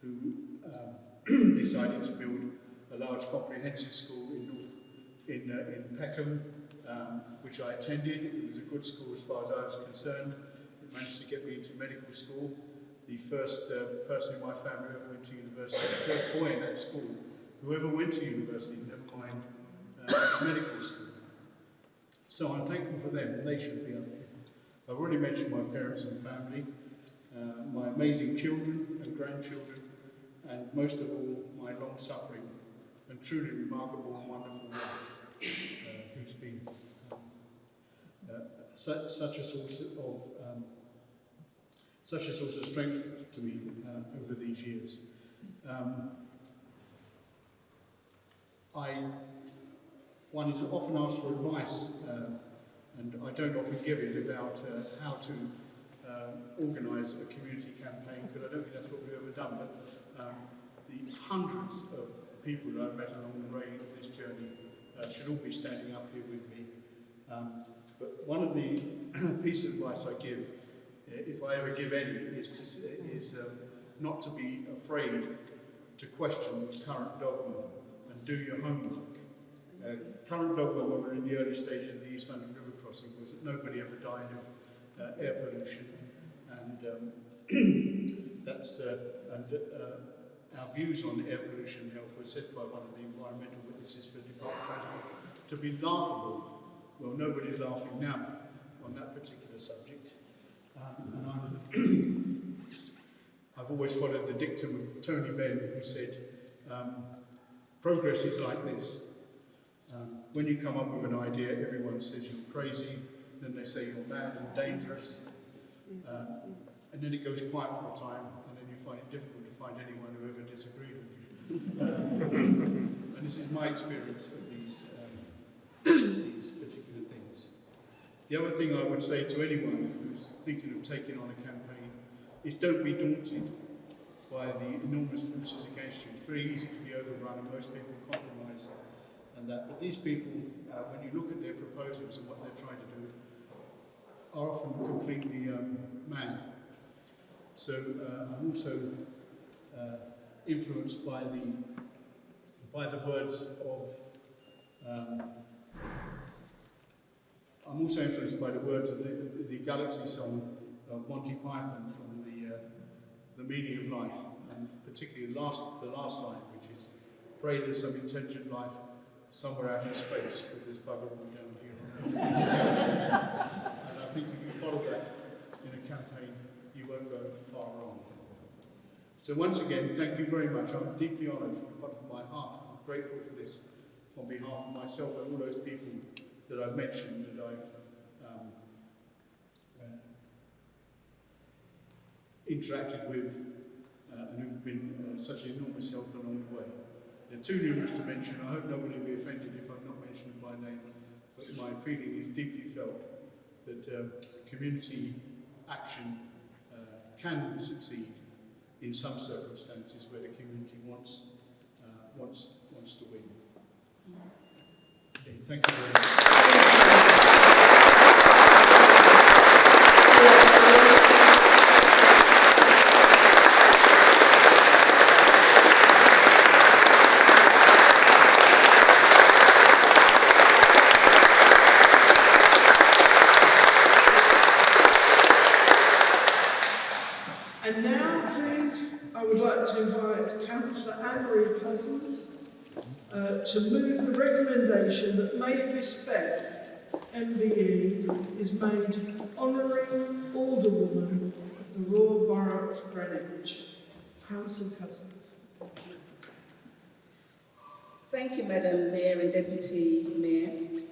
Speaker 12: who um, <clears throat> decided to build a large comprehensive school in North, in, uh, in Peckham, um, which I attended. It was a good school as far as I was concerned. Managed to get me into medical school. The first uh, person in my family who ever went to university, the first boy in that school who ever went to university, never mind uh, medical school. So I'm thankful for them, and they should be up here. I've already mentioned my parents and family, uh, my amazing children and grandchildren, and most of all, my long-suffering and truly remarkable and wonderful wife, uh, who's been um, uh, such, such a source of such a source of strength to me uh, over these years. Um, I, one is often asked for advice, uh, and I don't often give it about uh, how to uh, organise a community campaign, because I don't think that's what we've ever done, but um, the hundreds of people that I've met along the way of this journey uh, should all be standing up here with me. Um, but one of the <clears throat> piece of advice I give, if I ever give any, is, to, is um, not to be afraid to question current dogma and do your homework. Uh, current dogma when we were in the early stages of the East London River crossing was that nobody ever died of uh, air pollution. And um, <clears throat> that's, uh, and uh, our views on air pollution health were said by one of the environmental witnesses for the Department of Transport to be laughable. Well, nobody's laughing now on that particular subject. Um, and I'm <clears throat> I've always followed the dictum of Tony Benn, who said, um, progress is like this. Um, when you come up with an idea, everyone says you're crazy, then they say you're mad and dangerous, uh, and then it goes quiet for a time, and then you find it difficult to find anyone who ever disagreed with you. Um, <clears throat> and this is my experience of these, um, these particular. The other thing I would say to anyone who's thinking of taking on a campaign is don't be daunted by the enormous forces against you. It's very easy to be overrun and most people compromise and that. But these people, uh, when you look at their proposals and what they're trying to do, are often completely um, mad. So uh, I'm also uh, influenced by the by the words of um, I'm also influenced by the words of the, the Galaxy song of Monty Python from the, uh, the meaning of life, and particularly the last, the last line, which is, pray there's some intentioned life somewhere out in space, because there's bugger all down here. on Earth." <laughs> and I think if you follow that in a campaign, you won't go far wrong. So once again, thank you very much. I'm deeply honoured from the bottom of my heart. I'm grateful for this on behalf of myself and all those people that I've mentioned that I've um, uh, interacted with uh, and who've been uh, such an enormous help along the way. They're too numerous to mention. I hope nobody will be offended if I've not mentioned by name, but my feeling is deeply felt that um, community action uh, can succeed in some circumstances where the community wants, uh, wants, wants to win. Okay, thank you very much.
Speaker 1: And now, please, I would like to invite Councillor Anne-Marie Cousins uh, to move the recommendation that Mavis Best, MBE, is made Honorary Alderwoman of the Royal Councillor Cousins.
Speaker 10: Thank you, Madam Mayor and Deputy Mayor.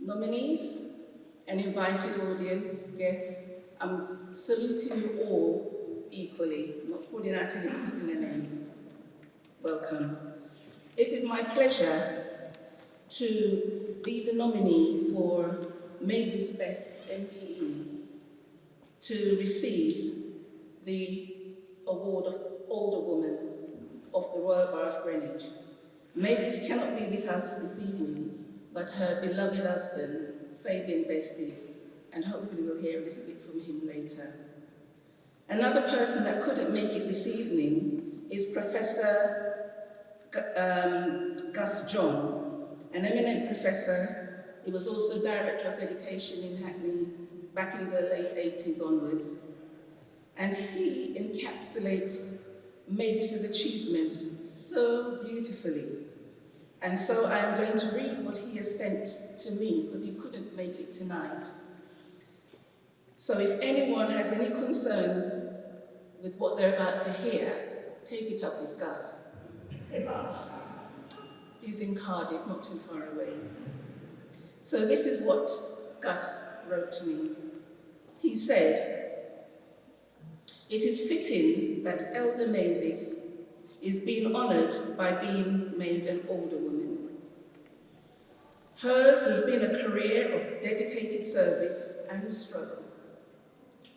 Speaker 10: Nominees and invited audience, guests, I'm saluting you all equally, I'm not calling out any particular names. Welcome. It is my pleasure to be the nominee for Mavis Best MBE to receive the award of Alderwoman of the Royal Borough of Greenwich. Mavis cannot be with us this evening, but her beloved husband, Fabian Best is, and hopefully we'll hear a little bit from him later. Another person that couldn't make it this evening is Professor um, Gus John, an eminent professor. He was also Director of Education in Hackney back in the late 80s onwards. And he encapsulates Mavis's achievements so beautifully. And so I am going to read what he has sent to me because he couldn't make it tonight. So if anyone has any concerns with what they're about to hear, take it up with Gus. He's in Cardiff, not too far away. So this is what Gus wrote to me. He said, It is fitting that Elder Mavis is being honoured by being made an older woman. Hers has been a career of dedicated service and struggle.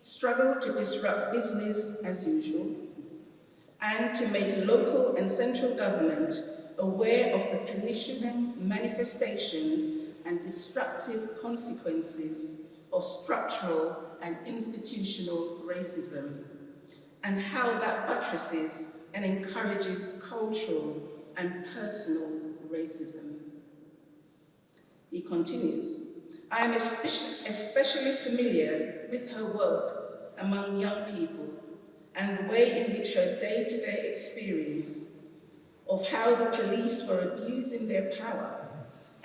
Speaker 10: Struggle to disrupt business as usual, and to make local and central government aware of the pernicious manifestations and destructive consequences of structural and institutional racism, and how that buttresses and encourages cultural and personal racism. He continues, I am especially, familiar with her work among young people and the way in which her day-to-day experience of how the police were abusing their power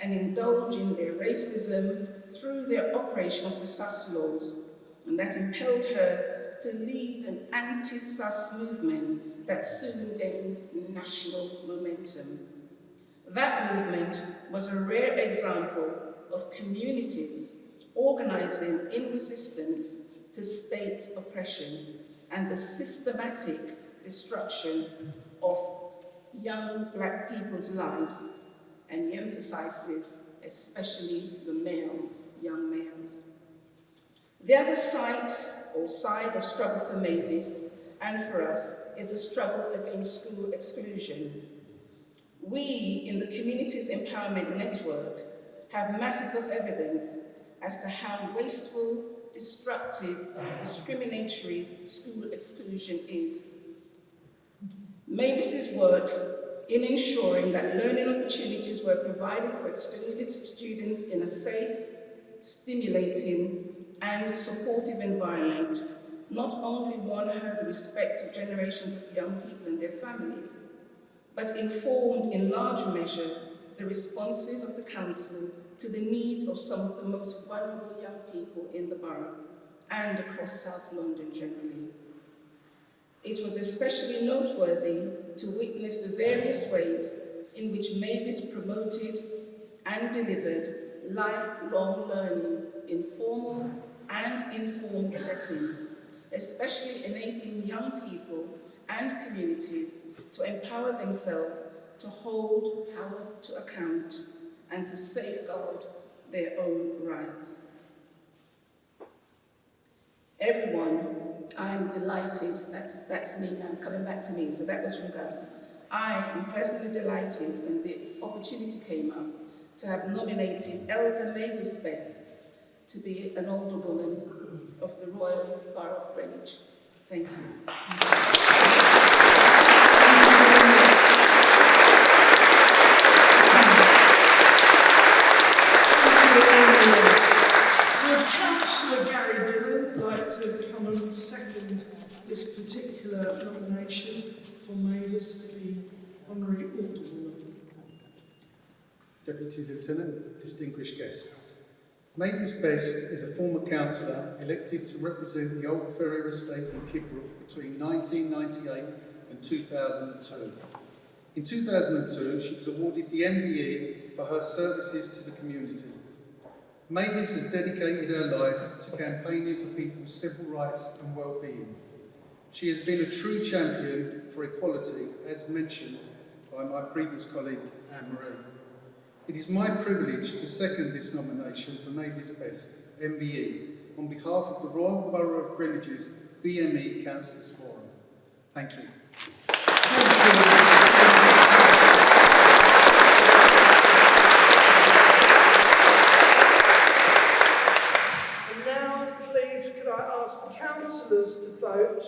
Speaker 10: and indulging their racism through their operation of the sus laws, and that impelled her to lead an anti-sus movement that soon gained national momentum. That movement was a rare example of communities organizing in resistance to state oppression and the systematic destruction of young black people's lives, and he emphasizes especially the males, young males. The other side or side of struggle for Mavis and for us is the struggle against school exclusion. We in the Communities Empowerment Network have masses of evidence as to how wasteful, destructive, discriminatory school exclusion is. Mavis's work in ensuring that learning opportunities were provided for excluded students in a safe, stimulating, and supportive environment not only won her the respect of generations of young people and their families, but informed in large measure the responses of the Council to the needs of some of the most vulnerable young people in the borough and across South London generally. It was especially noteworthy to witness the various ways in which Mavis promoted and delivered lifelong learning in formal and informed settings, especially enabling young people and communities to empower themselves to hold power to account and to safeguard their own rights. Everyone, I am delighted, that's, that's me now, coming back to me, so that was from Gus. I am personally delighted when the opportunity came up to have nominated Elder Mavis Best to be an alderwoman of the Royal Borough of Greenwich. Thank you.
Speaker 1: Would Councillor Gary Dillon like to come and second this particular nomination be honorary?
Speaker 12: Deputy Lieutenant, distinguished guests. Mavis Best is a former councillor elected to represent the Old Ferrier Estate in Kidbrooke between 1998 and 2002. In 2002, she was awarded the MBE for her services to the community. Mavis has dedicated her life to campaigning for people's civil rights and well-being. She has been a true champion for equality, as mentioned by my previous colleague, Anne-Marie. It is my privilege to second this nomination for Mavis Best, MBE, on behalf of the Royal Borough of Greenwich's BME Councillors Forum. Thank you.
Speaker 1: And now, please, could I ask the councillors to vote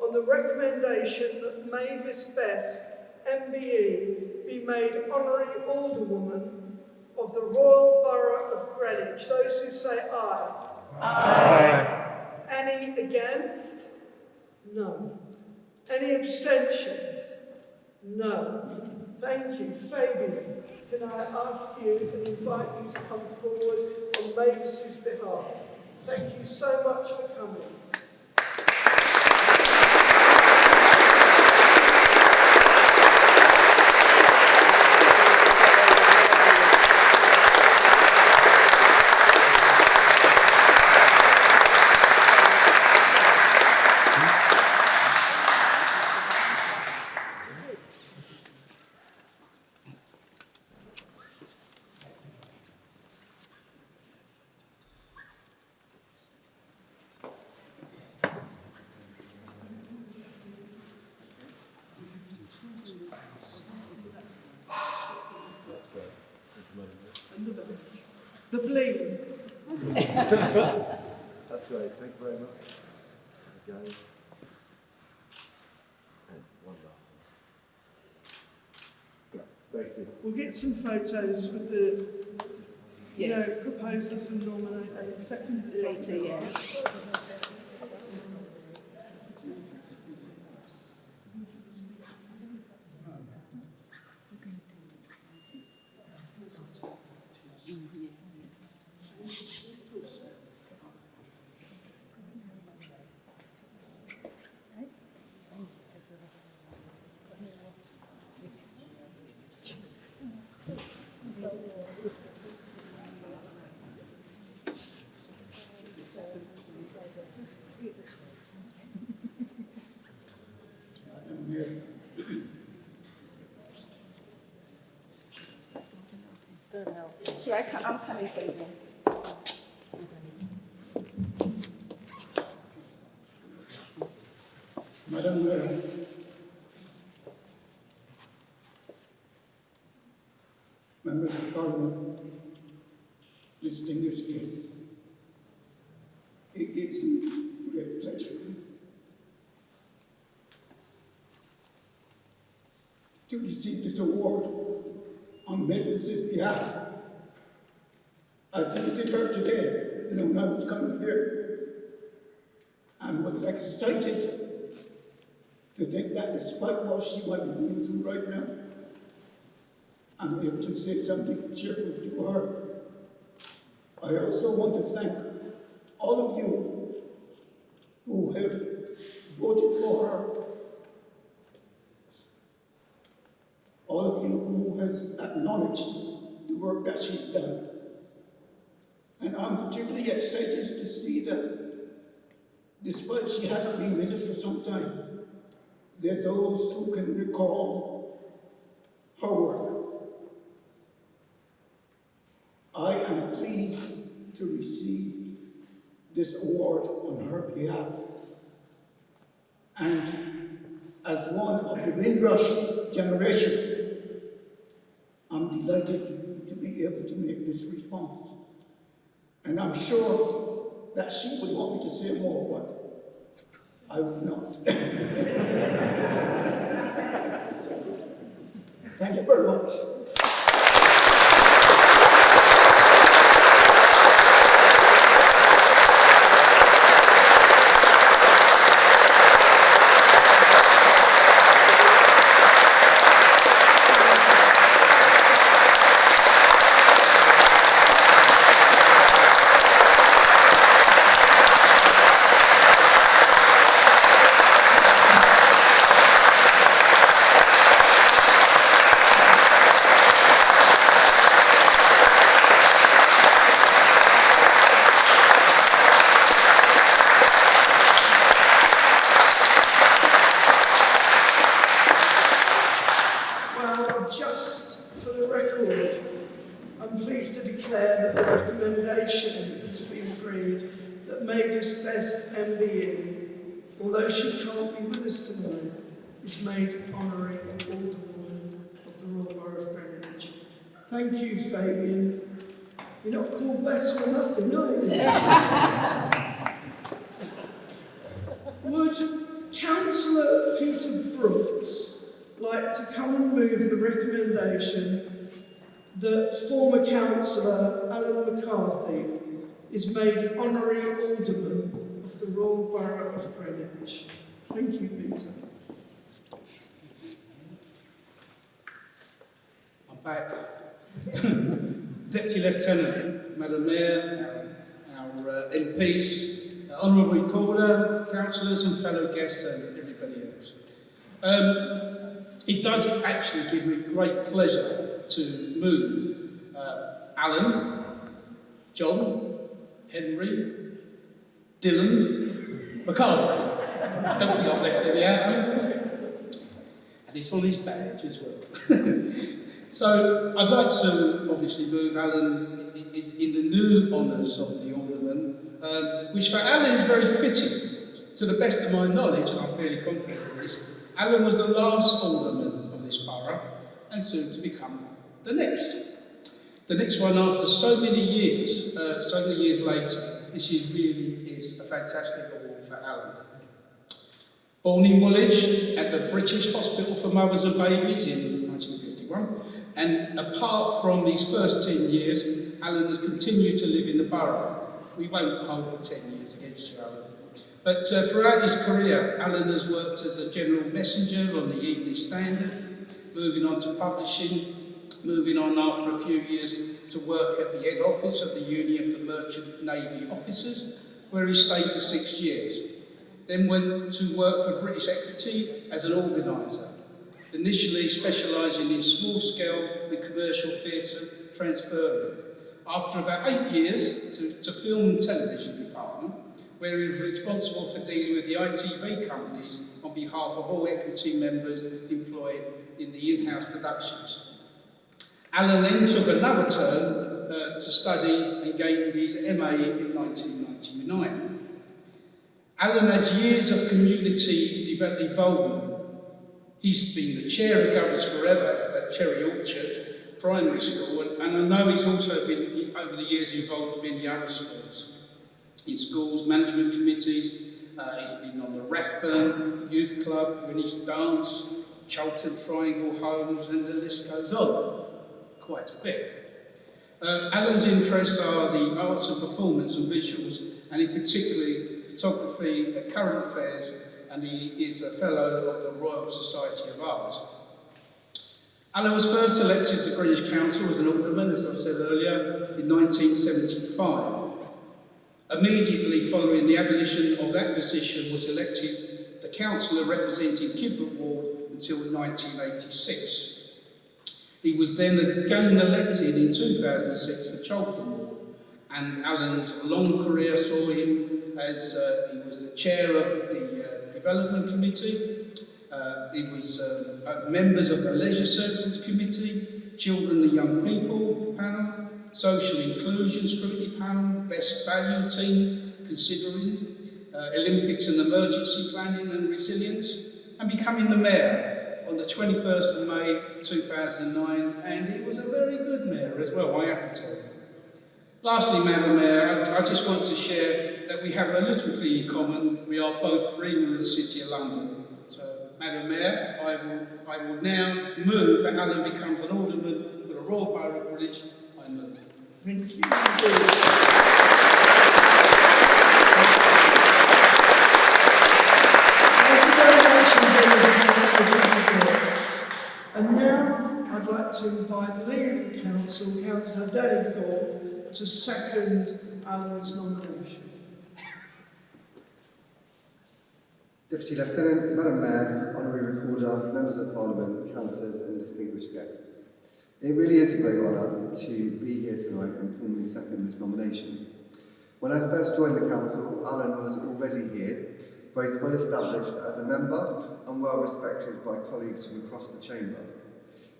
Speaker 1: on the recommendation that Mavis Best, MBE, be made honorary alderwoman of the Royal Borough of Greenwich. Those who say aye. Aye. Any against? No. Any abstentions? No. Thank you. Fabian, can I ask you and invite you to come forward on Mavis's behalf? Thank you so much for coming. Some photos with the, you know, proposals and nominate, uh, second.
Speaker 2: Later, yeah.
Speaker 13: I come? I'm coming for you.
Speaker 14: Madam Mayor, members of Parliament, distinguished guests, it gives me great pleasure to receive this award Mavis' behalf. I visited her today, knowing I was coming here, and was excited to think that despite what she might be going through right now, I'm able to say something cheerful to her. I also want to thank all of you who have voted for her, all of you who has acknowledged the work that she's done. And I'm particularly excited to see that despite she hasn't been with us for some time, there are those who can recall her work. I am pleased to receive this award on her behalf. And as one of the Windrush generation, I'm delighted to be able to make this response. And I'm sure that she would want me to say more, but I will not. <laughs> Thank you very much.
Speaker 1: Well, just for the record, I'm pleased to declare that the recommendation has been agreed that Mavis Best MBE, although she can't be with us tonight, is made honorary Alderwoman of the Royal Borough of Greenwich. Thank you, Fabian. You're not called Best for nothing, are you? Would Councillor Peter Brooks like to come and move the recommendation that former councillor Alan McCarthy is made honorary alderman the of Greenwich. Thank you, Peter.
Speaker 3: I'm back. <coughs> Deputy Lieutenant, Madam Mayor, our, our uh, MPs, uh, Honourable Recorder, councillors and fellow guests and everybody else. Um, it does actually give me great pleasure to move uh, Alan, John, Henry, Dylan, McCarthy. Don't think I've left any out. And it's on his badge as well. <laughs> So I'd like to obviously move Alan i- i- in the new honours of the Alderman, um, which for Alan is very fitting. To the best of my knowledge, and I'm fairly confident in this, Alan was the last Alderman of this borough and soon to become the next. The next one, after so many years, uh, so many years later, this is really is a fantastic Alan. Born in Woolwich at the British Hospital for Mothers and Babies in 1951, and apart from these first 10 years, Alan has continued to live in the borough. We won't hold the 10 years against you, Alan. But uh, throughout his career, Alan has worked as a general messenger on the Evening Standard, moving on to publishing, moving on after a few years to work at the head office of the Union for Merchant Navy Officers, where he stayed for six years. Then went to work for British Equity as an organiser, initially specialising in small-scale and commercial theatre transferring. After about eight years to, to film and television department, where he was responsible for dealing with the ITV companies on behalf of all equity members employed in the in-house productions. Alan then took another turn uh, to study and gained his MA in 1999. Alan has years of community involvement. He's been the chair of Governors Forever at Cherry Orchard Primary School, and, and I know he's also been, over the years, involved in many other schools. In schools, management committees, uh, he's been on the Rathburn Youth Club, Greenwich Dance, Charlton Triangle Homes, and the list goes on quite a bit. Uh, Alan's interests are the arts and performance and visuals, and in particularly photography, current affairs, and he is a fellow of the Royal Society of Art. Alan was first elected to Greenwich Council as an alderman, as I said earlier, in 1975. Immediately following the abolition of that position was elected the councillor representing Kidbrooke Ward until 1986. He was then again elected in 2006 for Charlton Ward, and Alan's long career saw him as uh, he was the chair of the uh, Development Committee, uh, he was uh, members of the Leisure Services Committee, Children and Young People panel, Social Inclusion Scrutiny panel, Best Value Team considering, uh, Olympics and Emergency Planning and Resilience, and becoming the Mayor on the 21st of May 2009, and he was a very good mayor as well, I have to tell you. Lastly, Madam Mayor, I, I just want to share that we have a little thing in common. We are both freemen of the City of London. So, Madam Mayor, I will, I will now move that Alan becomes an alderman for the Royal Borough of Greenwich. I move.
Speaker 1: Thank you. And now I'd like to invite the Leader of the Council, Councillor Danny Thorpe, to second Alan's nomination.
Speaker 7: Deputy Lieutenant, Madam Mayor, Honorary Recorder, Members of Parliament, Councillors and distinguished guests. It really is a great honour to be here tonight and formally second this nomination. When I first joined the Council, Alan was already here, both well established as a member and well respected by colleagues from across the chamber.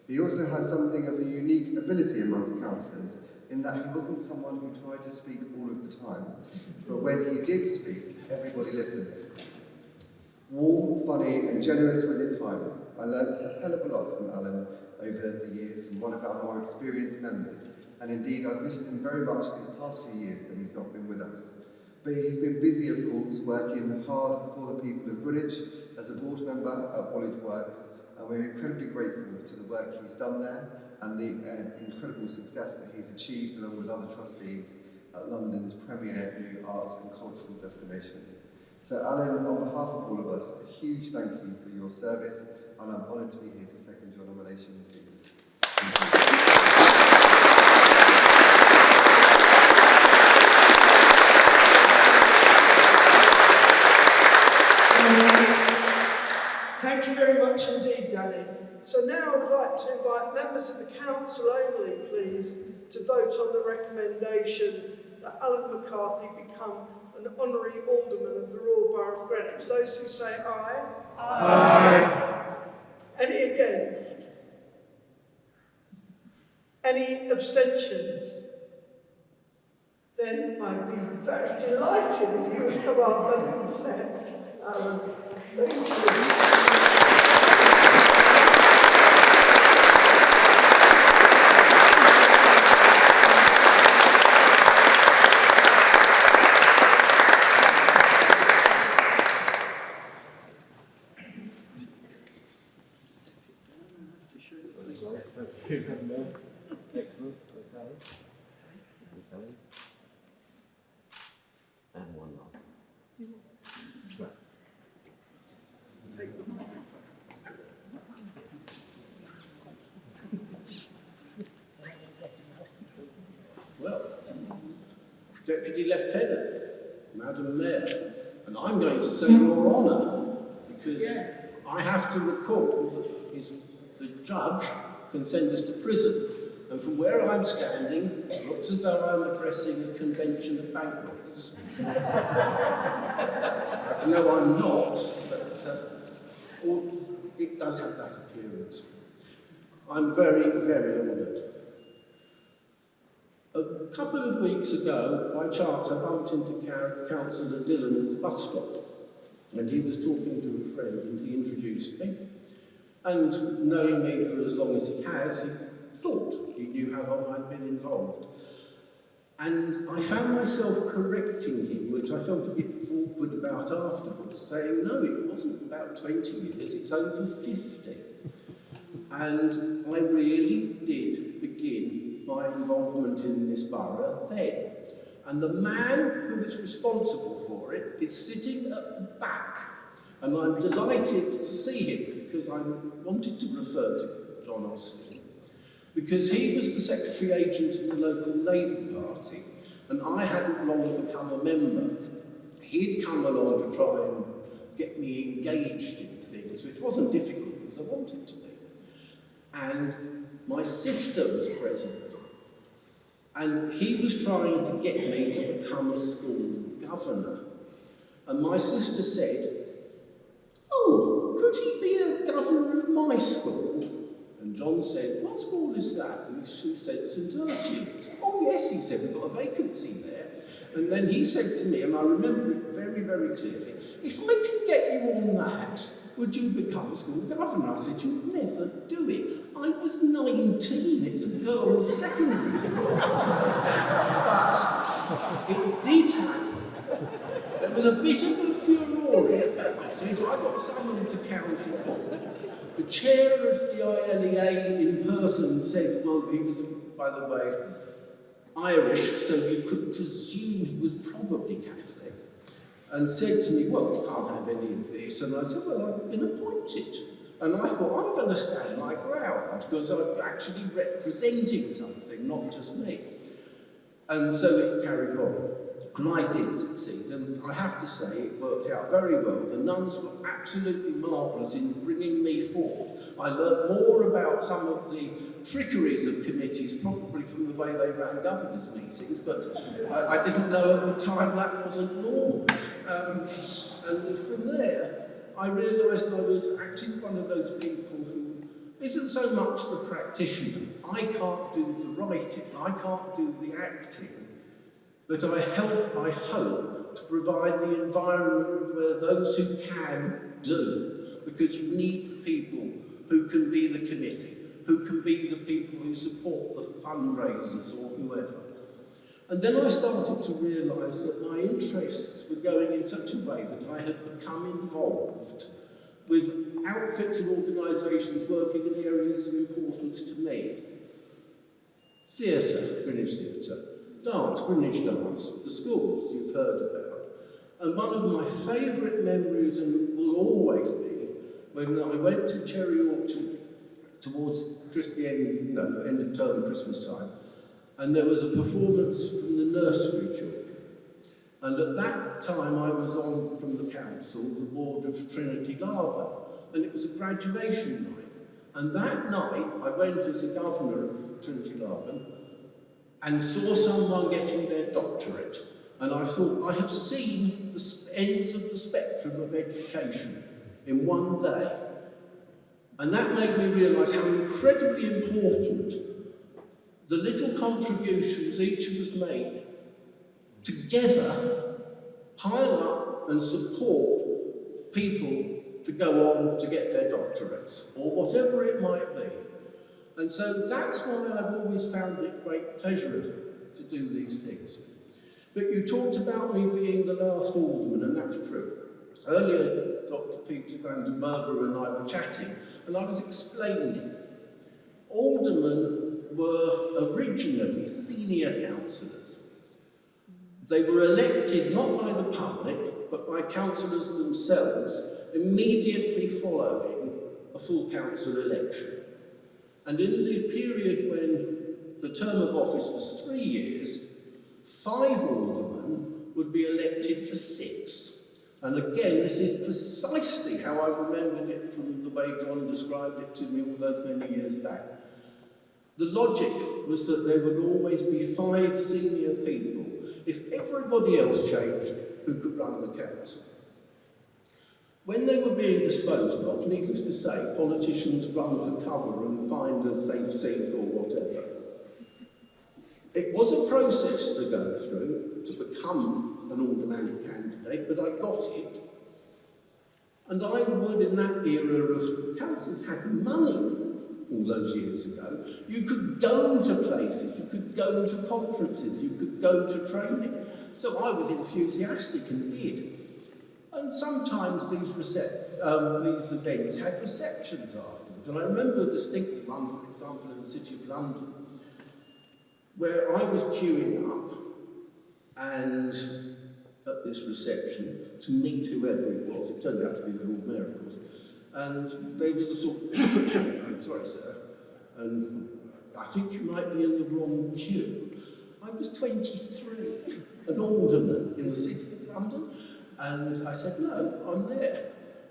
Speaker 7: He also has something of a unique ability among the councillors in that he wasn't someone who tried to speak all of the time, but when he did speak, everybody listened. Warm, funny and generous with his time, I learned a hell of a lot from Alan over the years and one of our more experienced members, and indeed I've missed him very much these past few years that he's not been with us. But he's been busy, of course, working hard for the people of Greenwich as a board member at Woolwich Works, and we're incredibly grateful to the work he's done there and the uh, incredible success that he's achieved along with other trustees at London's premier new arts and cultural destination. So Alan, on behalf of all of us, a huge thank you for your service, and I'm honoured to be here to second your nomination this evening.
Speaker 1: Thank you very much indeed, Danny. So now I would like to invite members of the council only, please, to vote on the recommendation that Alan McCarthy become an honorary alderman of the Royal Borough of Greenwich. Those who say aye? Aye. Any against? Any abstentions? Then I'd be very delighted if you would come up and accept Alan. Thank you.
Speaker 15: Deputy Lieutenant, Madam Mayor, and I'm to say Your Honour, because
Speaker 16: Yes.
Speaker 15: I have to recall that his, the judge can send us to prison, and from where I'm standing, it looks as though I'm addressing a convention of bank robbers. <laughs> no, I'm not, but uh, all, it does have that appearance. I'm very, very honoured. A couple of weeks ago, by chance, I bumped into Councillor Dillon at the bus stop, and he was talking to a friend, and he introduced me. And knowing me for as long as he has, he thought he knew how long I'd been involved. And I found myself correcting him, which I felt a bit awkward about afterwards, saying, no, it wasn't about 20 years, it's over 50. And I really did begin my involvement in this borough then. And the man who was responsible for it is sitting at the back. And I'm delighted to see him because I wanted to refer to John Osley because he was the secretary agent of the local Labour Party and I hadn't long become a member. He'd come along to try and get me engaged in things, which wasn't difficult because I wanted to be. And my sister was present. And he was trying to get me to become a school governor. And my sister said, Oh, could he be a governor of my school? And John said, What school is that? And she said, St Ursula's. Oh, yes, he said, We've got a vacancy there. And then he said to me, and I remember it very, very clearly, If I can get you on that, would you become school governor? I said, You'd never do it. I was 19, it's a girls' secondary school. but it did happen. There was a bit of a furore about it, I got summoned to county court. The chair of the ILEA in person said, well, he was, by the way, Irish, so you could presume he was probably Catholic, and said to me, well, we can't have any of this. And I said, well, I've been appointed. And I thought, I'm going to stand my ground, because I'm actually representing something, not just me. And so it carried on. And I did succeed, and I have to say it worked out very well. The nuns were absolutely marvellous in bringing me forward. I learnt more about some of the trickeries of committees, probably from the way they ran governors' meetings, but I, I didn't know at the time that wasn't normal. Um, and from there, I realised I was actually one of those people who isn't so much the practitioner. I can't do the writing, I can't do the acting, but I help, I hope, to provide the environment where those who can do, because you need the people who can be the committee, who can be the people who support the fundraisers or whoever. And then I started to realise that my interests were going in such a way that I had become involved with outfits and organisations working in areas of importance to me. Theatre, Greenwich Theatre, dance, Greenwich Dance, the schools you've heard about. And one of my favourite memories, and will always be, when I went to Cherry Orchard towards the end, no, end of term, Christmas time, and there was a performance from the nursery children. And at that time I was on from the council, the board of Trinity Garden, and it was a graduation night. And that night I went as a governor of Trinity Garden and saw someone getting their doctorate. And I thought, I have seen the ends of the spectrum of education in one day. And that made me realise how incredibly important the little contributions each of us make together pile up and support people to go on to get their doctorates or whatever it might be. And so that's why I've always found it great pleasure to do these things. But you talked about me being the last alderman, and that's true. Earlier, Dr. Pieter Van der Merwe and I were chatting, and I was explaining aldermen were originally senior councillors. They were elected not by the public, but by councillors themselves immediately following a full council election. And in the period when the term of office was three years, five aldermen would be elected for six. And again, this is precisely how I remembered it from the way John described it to me all those many years back. The logic was that there would always be five senior people. If everybody else changed, who could run the council? When they were being disposed of, needless to say, politicians run for cover and find a safe seat or whatever. It was a process to go through to become an aldermanic candidate, but I got it. And I would, in that era of councils had money all those years ago, you could go to places, you could go to conferences, you could go to training. So I was enthusiastic and did. And sometimes these, um, these events had receptions afterwards. And I remember distinctly one, for example, in the City of London, where I was queuing up and at this reception to meet whoever it was. It turned out to be the Lord Mayor, of course. And they were the sort I'm <coughs> <coughs> sorry, sir, and I think you might be in the wrong queue. I was 23, an alderman in the City of London, and I said, no, I'm there.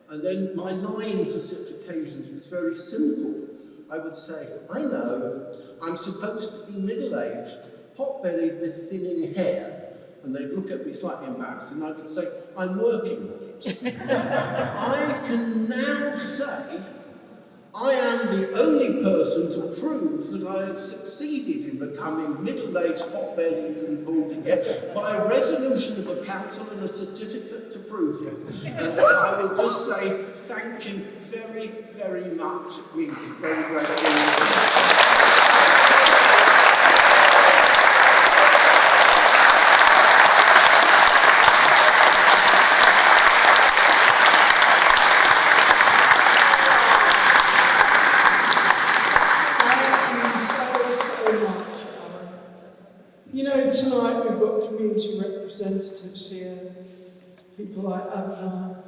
Speaker 15: And then my line for such occasions was very simple. I would say, I know, I'm supposed to be middle-aged, pot-bellied with thinning hair, and they'd look at me slightly embarrassed, and I would say, I'm working <laughs> I can now say, I am the only person to prove that I have succeeded in becoming middle-aged, pot-bellied and balding by a resolution of a council and a certificate to prove it. <laughs> And I will just say thank you very, very much. It means a very great deal.
Speaker 1: Thank you so, so much, Alan. You know, tonight we've got community people like Abena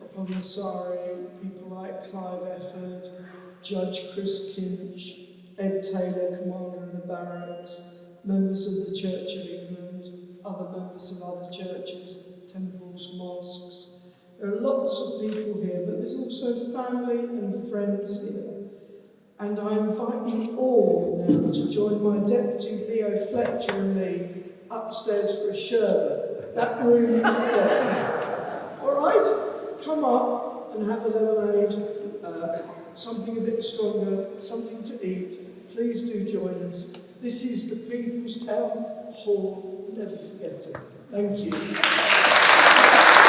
Speaker 1: Oppong-Asare, people like Clive Efford, Judge Chris Kinch, Ed Taylor, Commander of the Barracks, members of the Church of England, other members of other churches, temples, mosques. There are lots of people here, but there's also family and friends here. And I invite you all now to join my deputy Leo Fletcher and me upstairs for a sherbet. That room there. All right? Come up and have a lemonade, uh, something a bit stronger, something to eat. Please do join us. This is the People's Town Hall. Never forget it. Thank you.